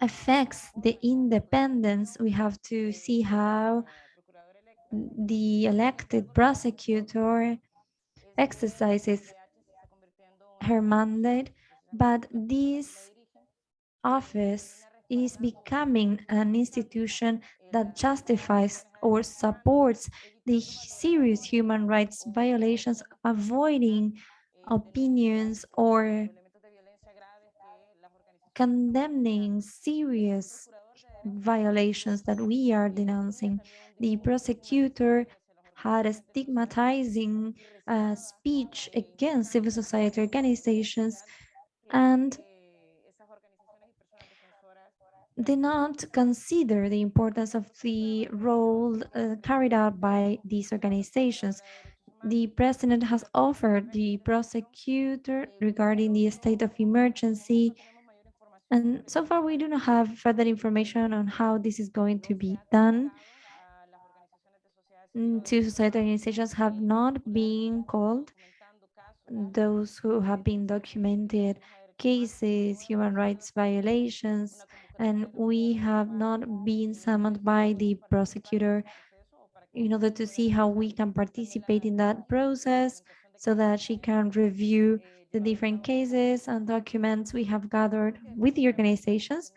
affects the independence. We have to see how the elected prosecutor exercises her mandate, but this office is becoming an institution that justifies or supports the serious human rights violations, avoiding opinions or condemning serious violations that we are denouncing. The prosecutor had a stigmatizing uh, speech against civil society organizations and did not consider the importance of the role uh, carried out by these organizations. The president has offered the prosecutor regarding the state of emergency. And so far, we do not have further information on how this is going to be done. Mm, two society organizations have not been called. those who have been documented cases, human rights violations, and we have not been summoned by the prosecutor in order to see how we can participate in that process so that she can review the different cases and documents we have gathered with the organizations.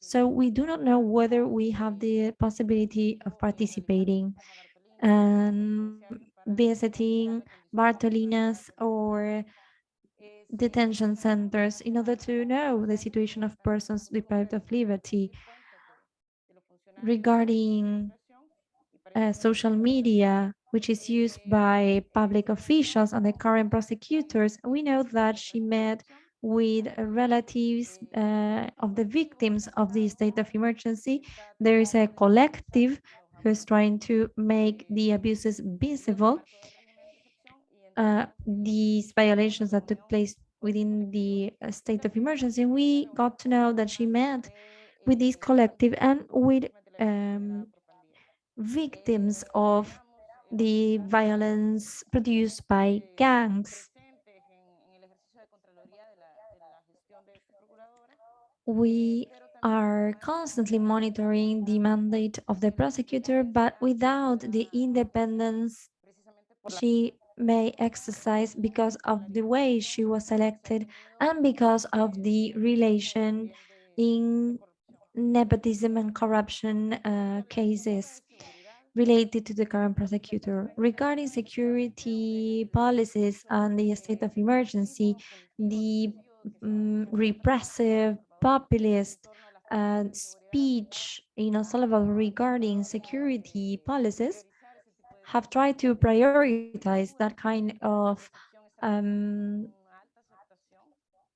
So we do not know whether we have the possibility of participating and visiting Bartolinas or detention centers in order to know the situation of persons deprived of liberty regarding uh, social media, which is used by public officials and the current prosecutors, we know that she met with relatives uh, of the victims of the state of emergency. There is a collective who's trying to make the abuses visible. Uh, these violations that took place within the uh, state of emergency, we got to know that she met with this collective and with um, victims of the violence produced by gangs. We are constantly monitoring the mandate of the prosecutor, but without the independence she may exercise because of the way she was elected and because of the relation in nepotism and corruption uh, cases related to the current prosecutor. Regarding security policies and the state of emergency, the um, repressive, populist speech in El Salvador regarding security policies have tried to prioritize that kind of um,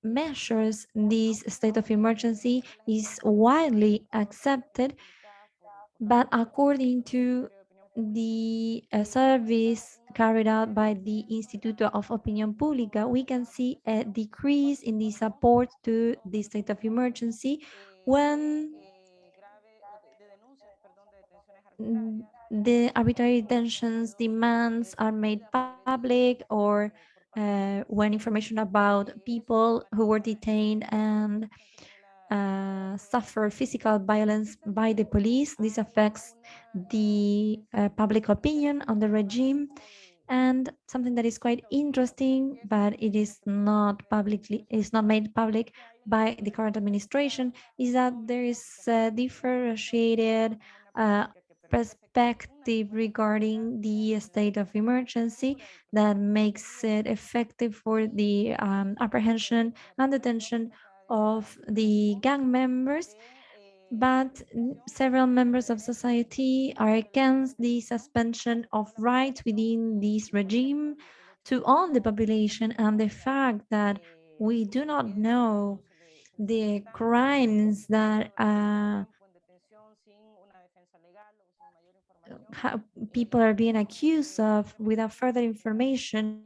measures. This state of emergency is widely accepted but according to the uh, service carried out by the Instituto of Opinión Pública, we can see a decrease in the support to the state of emergency when the arbitrary detentions demands are made public or uh, when information about people who were detained and uh, suffer physical violence by the police. This affects the uh, public opinion on the regime. And something that is quite interesting, but it is not publicly, is not made public by the current administration, is that there is a differentiated uh, perspective regarding the state of emergency that makes it effective for the um, apprehension and detention of the gang members, but several members of society are against the suspension of rights within this regime to own the population and the fact that we do not know the crimes that uh, people are being accused of without further information,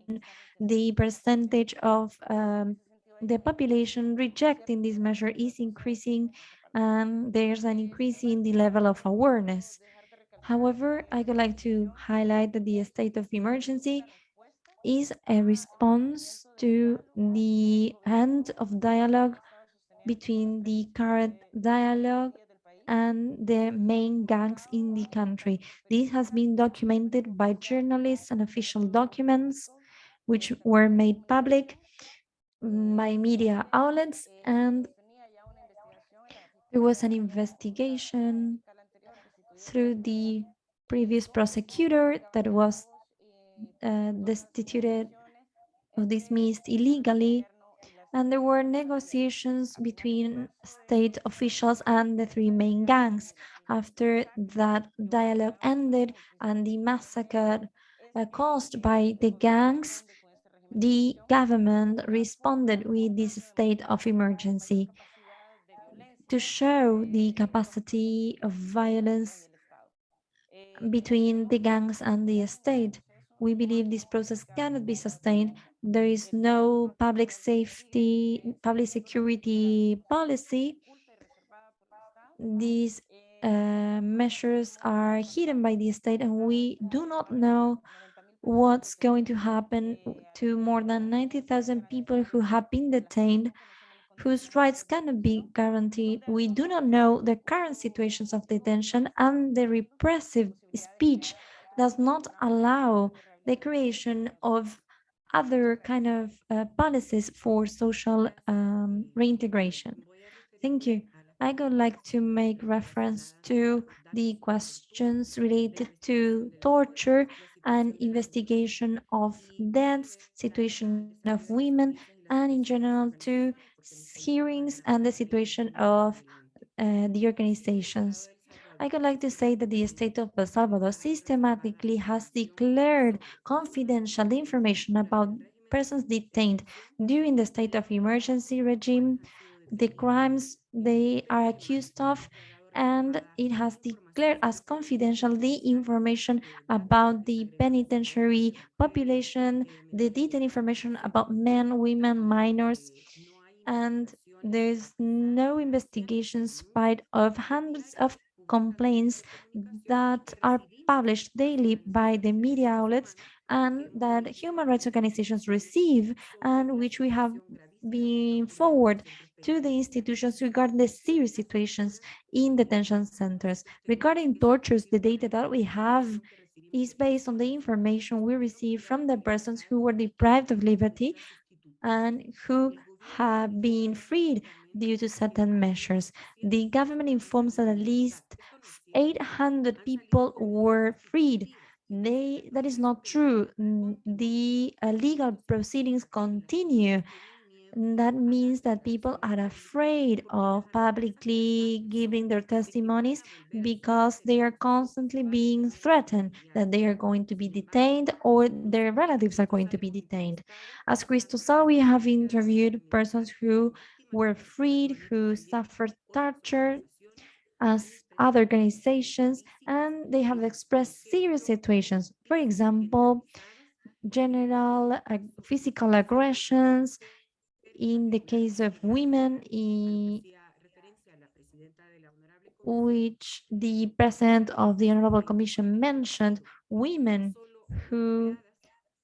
the percentage of um, the population rejecting this measure is increasing and there's an increase in the level of awareness. However, I would like to highlight that the state of emergency is a response to the end of dialogue between the current dialogue and the main gangs in the country. This has been documented by journalists and official documents which were made public by media outlets and there was an investigation through the previous prosecutor that was uh, destituted or dismissed illegally and there were negotiations between state officials and the three main gangs. After that dialogue ended and the massacre uh, caused by the gangs, the government responded with this state of emergency to show the capacity of violence between the gangs and the state. We believe this process cannot be sustained. There is no public safety, public security policy. These uh, measures are hidden by the state and we do not know what's going to happen to more than 90,000 people who have been detained whose rights cannot be guaranteed. We do not know the current situations of detention and the repressive speech does not allow the creation of other kind of uh, policies for social um, reintegration. Thank you. I would like to make reference to the questions related to torture and investigation of deaths, situation of women, and in general to hearings and the situation of uh, the organizations. I would like to say that the state of El Salvador systematically has declared confidential information about persons detained during the state of emergency regime, the crimes they are accused of, and it has declared as confidential the information about the penitentiary population, the detailed information about men, women, minors, and there's no investigation spite of hundreds of complaints that are published daily by the media outlets and that human rights organizations receive and which we have been forward to the institutions regarding the serious situations in detention centers. Regarding tortures, the data that we have is based on the information we receive from the persons who were deprived of liberty and who have been freed due to certain measures. The government informs that at least 800 people were freed. They, that is not true. The uh, legal proceedings continue. That means that people are afraid of publicly giving their testimonies because they are constantly being threatened that they are going to be detained or their relatives are going to be detained. As Cristosal, we have interviewed persons who were freed, who suffered torture as other organizations, and they have expressed serious situations. For example, general physical aggressions, in the case of women, which the president of the Honorable Commission mentioned women who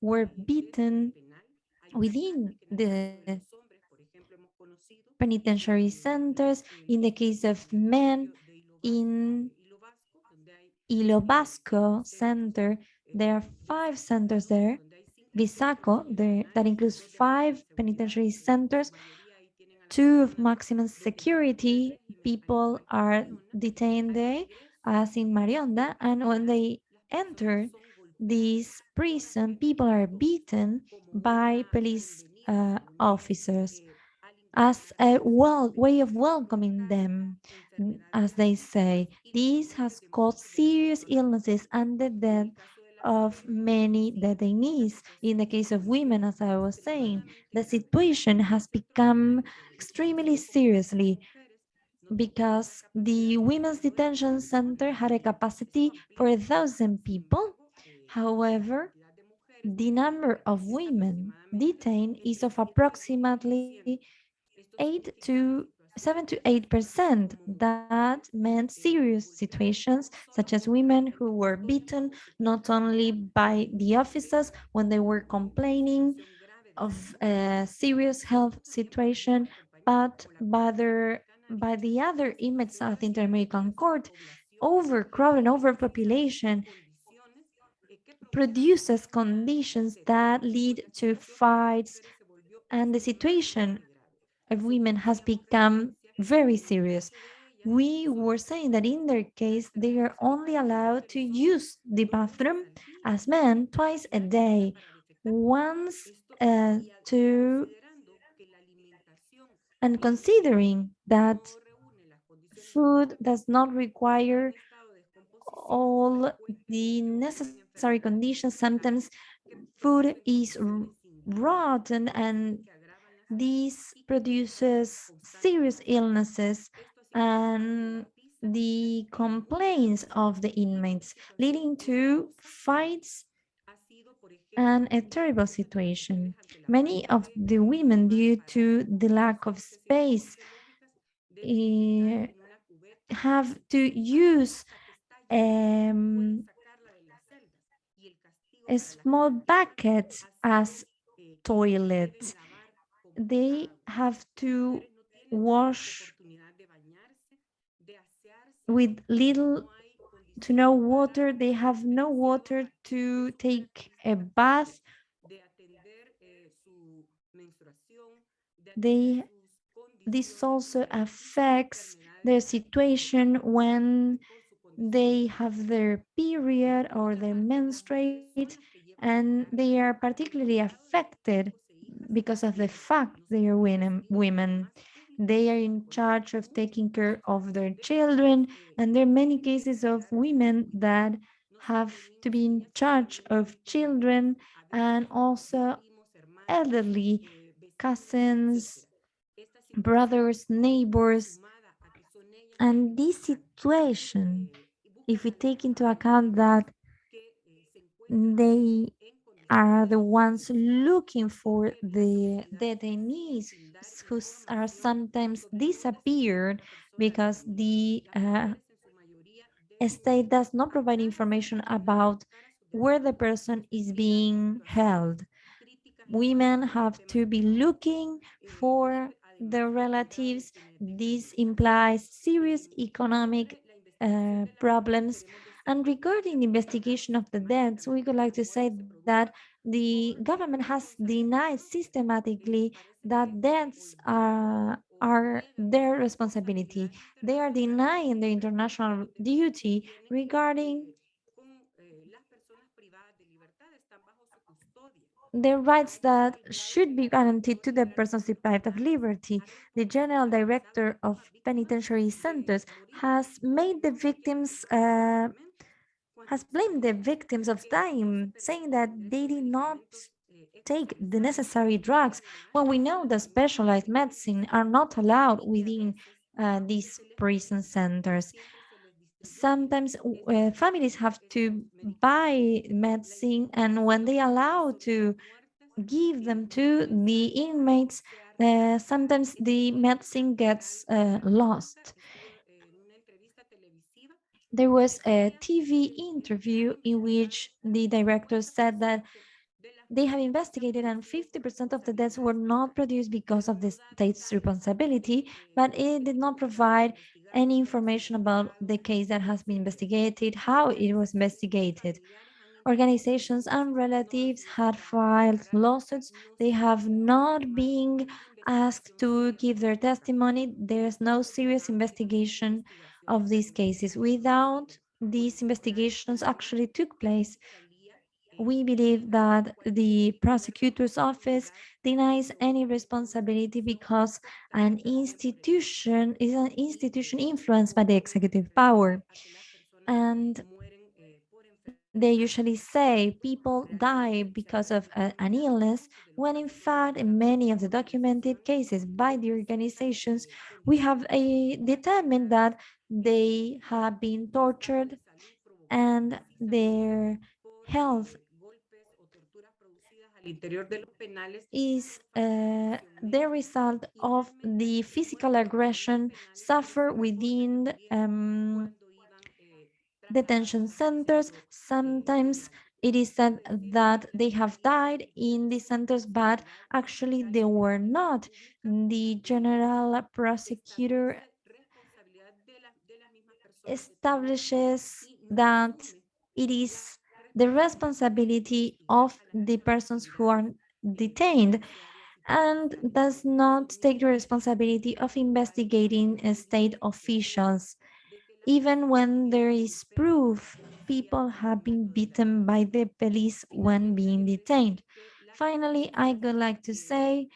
were beaten within the penitentiary centers. In the case of men, in Izalco Center, there are five centers there Izalco, the, that includes five penitentiary centers, two of maximum security. People are detained there, as in Mariona, and when they enter this prison, people are beaten by police uh, officers as a well way of welcoming them, as they say. This has caused serious illnesses and the death of many detainees. In the case of women, as I was saying, the situation has become extremely seriously because the Women's Detention Center had a capacity for a thousand people. However, the number of women detained is of approximately 8 to 7 to 8 percent. That meant serious situations such as women who were beaten not only by the officers when they were complaining of a serious health situation but by their by the other inmates of the Inter-American Court. Overcrowding overpopulation produces conditions that lead to fights and the situation of women has become very serious. We were saying that in their case, they are only allowed to use the bathroom as men twice a day, once uh, to, and considering that food does not require all the necessary conditions, sometimes food is rotten and this produces serious illnesses and the complaints of the inmates, leading to fights and a terrible situation. Many of the women, due to the lack of space, uh, have to use um, small bucket as toilets. They have to wash with little to no water. They have no water to take a bath. They, this also affects their situation when they have their period or their menstruate and they are particularly affected because of the fact they are women. women. They are in charge of taking care of their children and there are many cases of women that have to be in charge of children and also elderly cousins, brothers, neighbors. And this situation, if we take into account that they are the ones looking for the detainees who are sometimes disappeared because the uh, state does not provide information about where the person is being held. Women have to be looking for their relatives. This implies serious economic uh, problems and regarding the investigation of the deaths, we would like to say that the government has denied systematically that deaths are, are their responsibility. They are denying the international duty regarding the rights that should be guaranteed to the persons deprived of liberty. The General Director of Penitentiary Centers has made the victims uh, has blamed the victims of time, saying that they did not take the necessary drugs when we know that specialized medicine are not allowed within uh, these prison centers. Sometimes uh, families have to buy medicine and when they allow to give them to the inmates, uh, sometimes the medicine gets uh, lost there was a TV interview in which the director said that they have investigated and 50% of the deaths were not produced because of the state's responsibility, but it did not provide any information about the case that has been investigated, how it was investigated. Organizations and relatives had filed lawsuits. They have not been asked to give their testimony. There's no serious investigation of these cases. Without these investigations actually took place, we believe that the prosecutor's office denies any responsibility because an institution is an institution influenced by the executive power. And they usually say people die because of a, an illness, when in fact, in many of the documented cases by the organizations, we have a, determined that they have been tortured and their health is uh, the result of the physical aggression suffered within um, detention centers. Sometimes it is said that they have died in the centers, but actually they were not. The general prosecutor establishes that it is the responsibility of the persons who are detained and does not take the responsibility of investigating state officials. Even when there is proof, people have been beaten by the police when being detained. Finally, I would like to say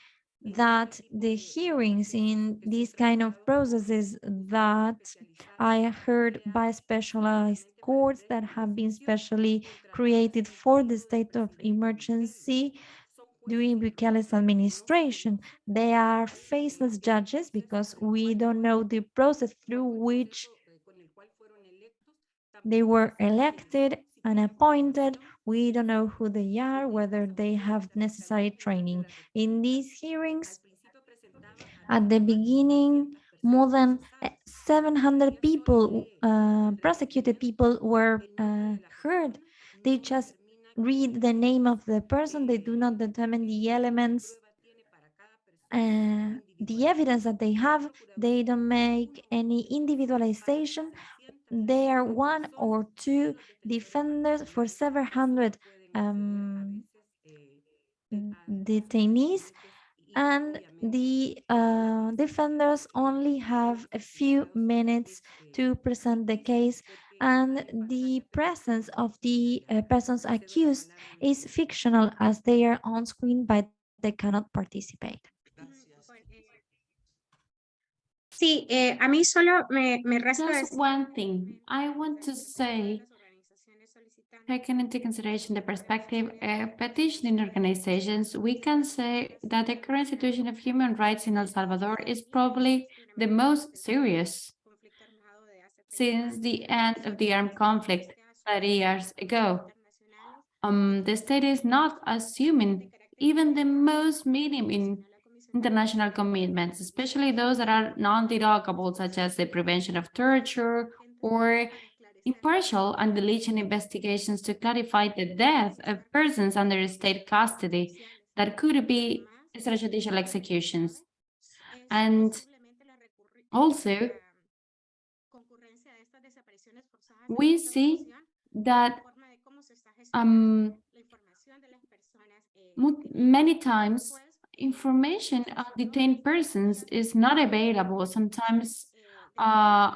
that the hearings in these kind of processes that I heard by specialized courts that have been specially created for the state of emergency during Bukele's administration. They are faceless judges because we don't know the process through which they were elected and appointed. We don't know who they are, whether they have necessary training. In these hearings, at the beginning, more than eh, 700 people, uh, prosecuted people were uh, heard. They just read the name of the person. They do not determine the elements, uh, the evidence that they have. They don't make any individualization. They are one or two defenders for several hundred um, detainees and the uh, defenders only have a few minutes to present the case and the presence of the uh, persons accused is fictional as they are on screen but they cannot participate. Sí, eh, a mí solo me, me resta Just decir one thing I want to say, taking into consideration the perspective of petitioning organizations, we can say that the current situation of human rights in El Salvador is probably the most serious since the end of the armed conflict 30 years ago. Um, the state is not assuming even the most minimum international commitments, especially those that are non-derogable, such as the prevention of torture or impartial and diligent investigations to clarify the death of persons under state custody that could be extrajudicial executions. And also, we see that um, many times information on detained persons is not available. Sometimes uh,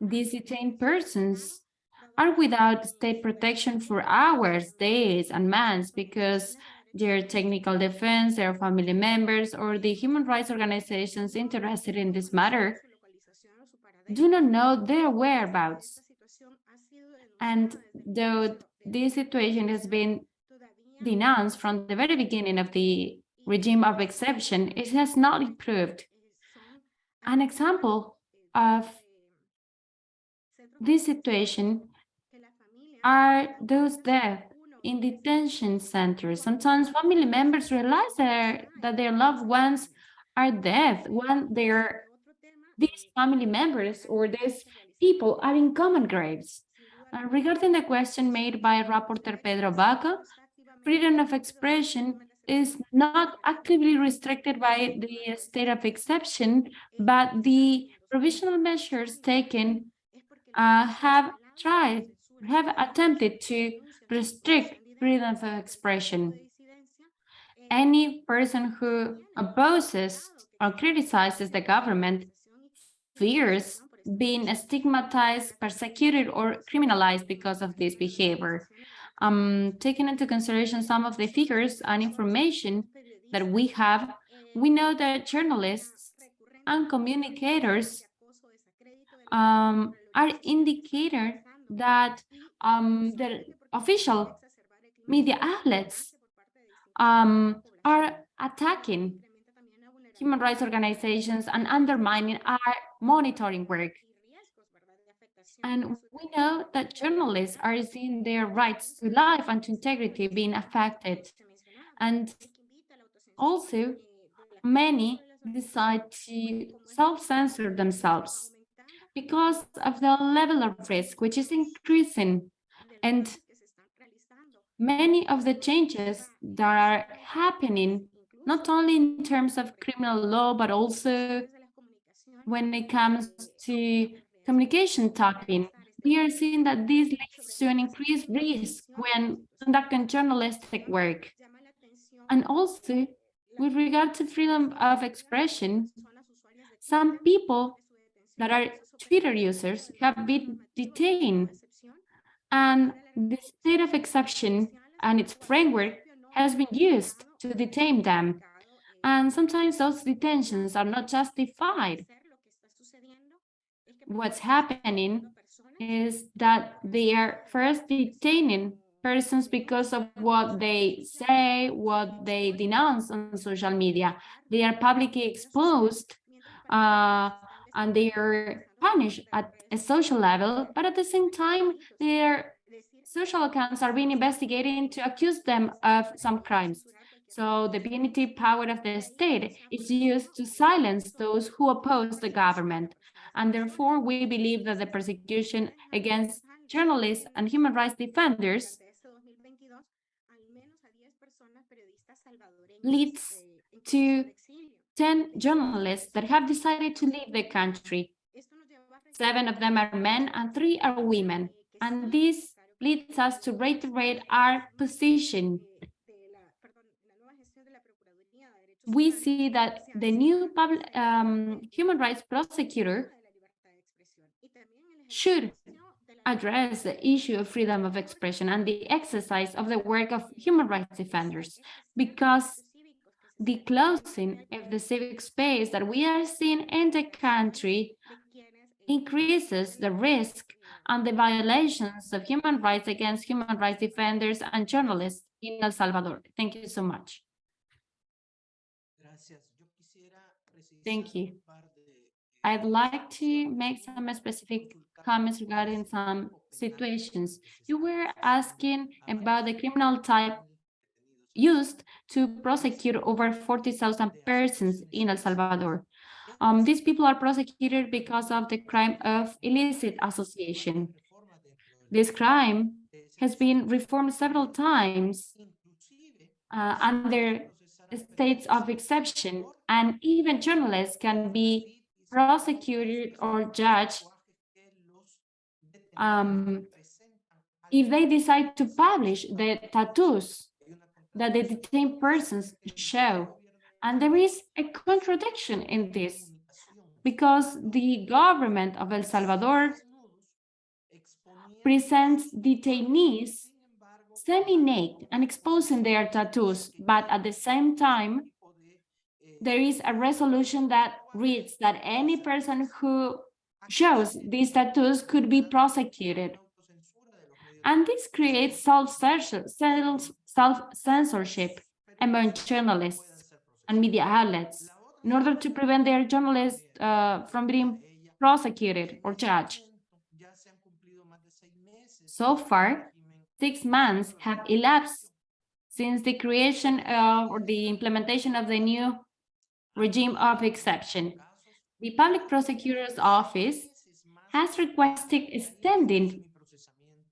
these detained persons are without state protection for hours, days, and months because their technical defense, their family members, or the human rights organizations interested in this matter do not know their whereabouts. And though this situation has been denounced from the very beginning of the regime of exception, it has not improved. An example of this situation are those deaths in detention centers. Sometimes family members realize that, that their loved ones are dead when their these family members or these people are in common graves. Uh, regarding the question made by Rapporteur Pedro Vaca, freedom of expression is not actively restricted by the state of exception, but the provisional measures taken uh, have tried, have attempted to restrict freedom of expression. Any person who opposes or criticizes the government fears being stigmatized, persecuted, or criminalized because of this behavior. Um, taking into consideration some of the figures and information that we have, we know that journalists and communicators um, are indicator that um, the official media outlets um, are attacking human rights organizations and undermining our monitoring work. And we know that journalists are seeing their rights to life and to integrity being affected. And also, many decide to self-censor themselves because of the level of risk, which is increasing. And many of the changes that are happening, not only in terms of criminal law, but also when it comes to communication typing, we are seeing that this leads to an increased risk when conducting journalistic work. And also, with regard to freedom of expression, some people that are Twitter users have been detained and the state of exception and its framework has been used to detain them. And sometimes those detentions are not justified what's happening is that they are first detaining persons because of what they say, what they denounce on social media. They are publicly exposed uh, and they are punished at a social level, but at the same time, their social accounts are being investigated to accuse them of some crimes. So the punitive power of the state is used to silence those who oppose the government. And therefore, we believe that the persecution against journalists and human rights defenders leads to 10 journalists that have decided to leave the country. Seven of them are men and three are women. And this leads us to reiterate our position. We see that the new public, um, human rights prosecutor should address the issue of freedom of expression and the exercise of the work of human rights defenders because the closing of the civic space that we are seeing in the country increases the risk and the violations of human rights against human rights defenders and journalists in El Salvador. Thank you so much. Thank you. I'd like to make some specific comments regarding some situations. You were asking about the criminal type used to prosecute over 40,000 persons in El Salvador. Um, these people are prosecuted because of the crime of illicit association. This crime has been reformed several times uh, under states of exception, and even journalists can be prosecuted or judged um, if they decide to publish the tattoos that the detained persons show. And there is a contradiction in this because the government of El Salvador presents detainees semi-naked and exposing their tattoos, but at the same time, there is a resolution that reads that any person who shows these tattoos could be prosecuted. And this creates self-censorship among journalists and media outlets in order to prevent their journalists uh, from being prosecuted or judged. So far, six months have elapsed since the creation of, or the implementation of the new regime of exception. The Public Prosecutor's Office has requested extending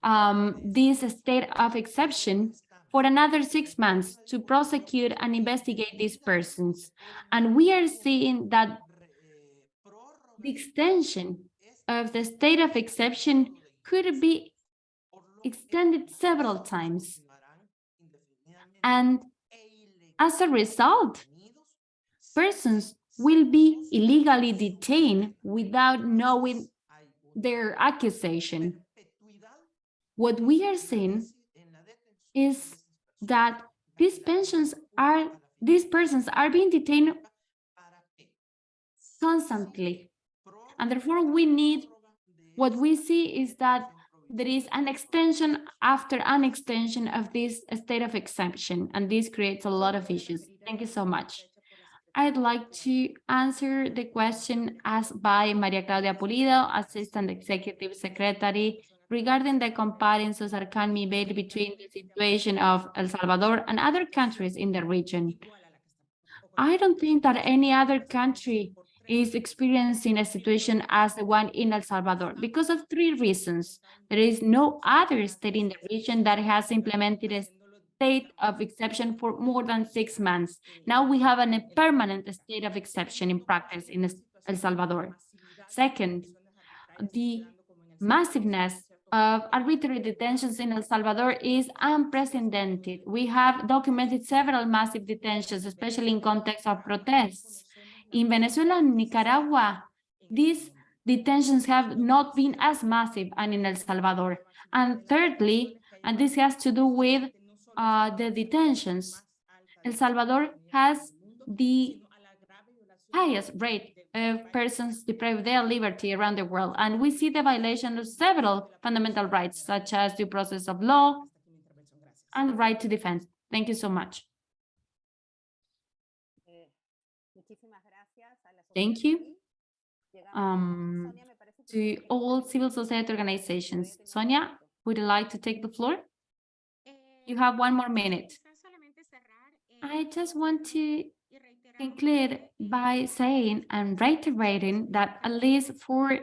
um, this state of exception for another six months to prosecute and investigate these persons. And we are seeing that the extension of the state of exception could be extended several times. And as a result, persons will be illegally detained without knowing their accusation. What we are seeing is that these pensions are, these persons are being detained constantly. And therefore we need, what we see is that there is an extension after an extension of this state of exemption, and this creates a lot of issues. Thank you so much. I'd like to answer the question asked by Maria Claudia Pulido, Assistant Executive Secretary, regarding the comparisons that can be made between the situation of El Salvador and other countries in the region. I don't think that any other country is experiencing a situation as the one in El Salvador because of three reasons. There is no other state in the region that has implemented a state of exception for more than six months. Mm. Now we have a permanent state of exception in practice in El Salvador. Second, the massiveness of arbitrary detentions in El Salvador is unprecedented. We have documented several massive detentions, especially in context of protests. In Venezuela and Nicaragua, these detentions have not been as massive and in El Salvador. And thirdly, and this has to do with uh, the detentions, El Salvador has the highest rate of persons deprived their liberty around the world. And we see the violation of several fundamental rights, such as due process of law and right to defense. Thank you so much. Thank you um, to all civil society organizations. Sonia, would you like to take the floor? You have one more minute. I just want to conclude by saying and reiterating that at least for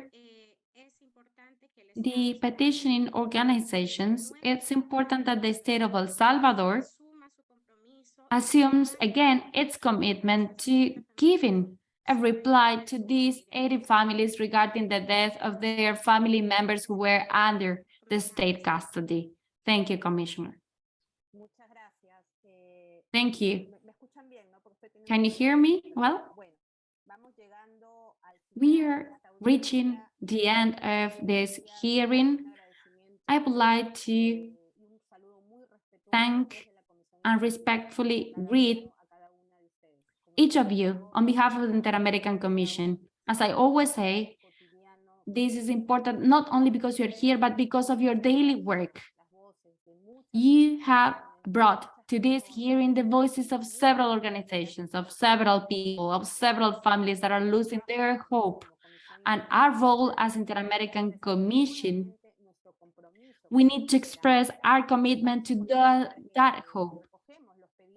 the petitioning organizations, it's important that the state of El Salvador assumes again its commitment to giving a reply to these 80 families regarding the death of their family members who were under the state custody. Thank you, Commissioner. Thank you. Can you hear me well? We are reaching the end of this hearing. I would like to thank and respectfully greet each of you on behalf of the Inter-American Commission. As I always say, this is important not only because you're here, but because of your daily work. You have brought to this hearing the voices of several organizations, of several people, of several families that are losing their hope. And our role as Inter-American Commission, we need to express our commitment to the, that hope.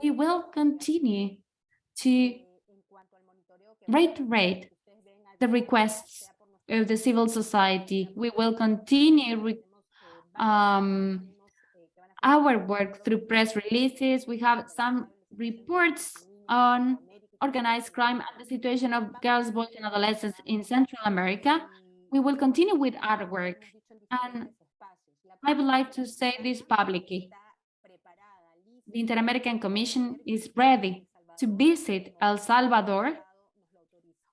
We will continue to reiterate the requests of the civil society. We will continue um, our work through press releases. We have some reports on organized crime and the situation of girls, boys, and adolescents in Central America. We will continue with our work. And I would like to say this publicly. The Inter-American Commission is ready to visit El Salvador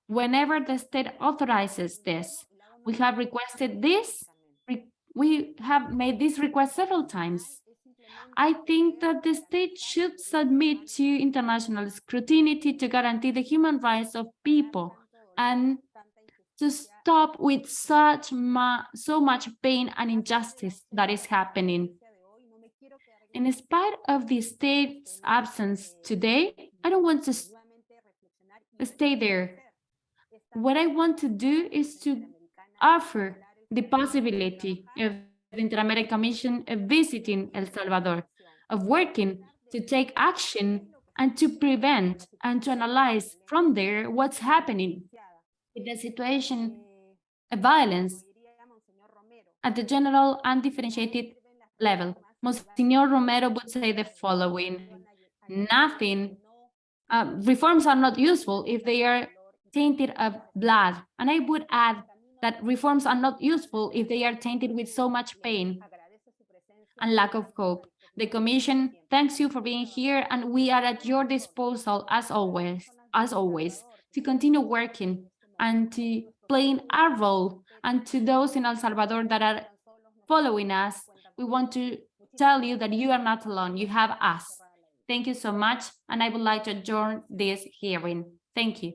whenever the state authorizes this. We have requested this, we have made this request several times. I think that the state should submit to international scrutiny to guarantee the human rights of people and to stop with such so much pain and injustice that is happening. In spite of the state's absence today, I don't want to stay there. What I want to do is to offer the possibility of the Inter-American Commission of visiting El Salvador, of working to take action and to prevent and to analyze from there what's happening with the situation of violence at the general and differentiated level. Monsignor Romero would say the following, nothing, uh, reforms are not useful if they are tainted of blood. And I would add that reforms are not useful if they are tainted with so much pain and lack of hope. The Commission thanks you for being here and we are at your disposal as always, as always, to continue working and to playing our role and to those in El Salvador that are following us, we want to tell you that you are not alone, you have us. Thank you so much, and I would like to adjourn this hearing. Thank you.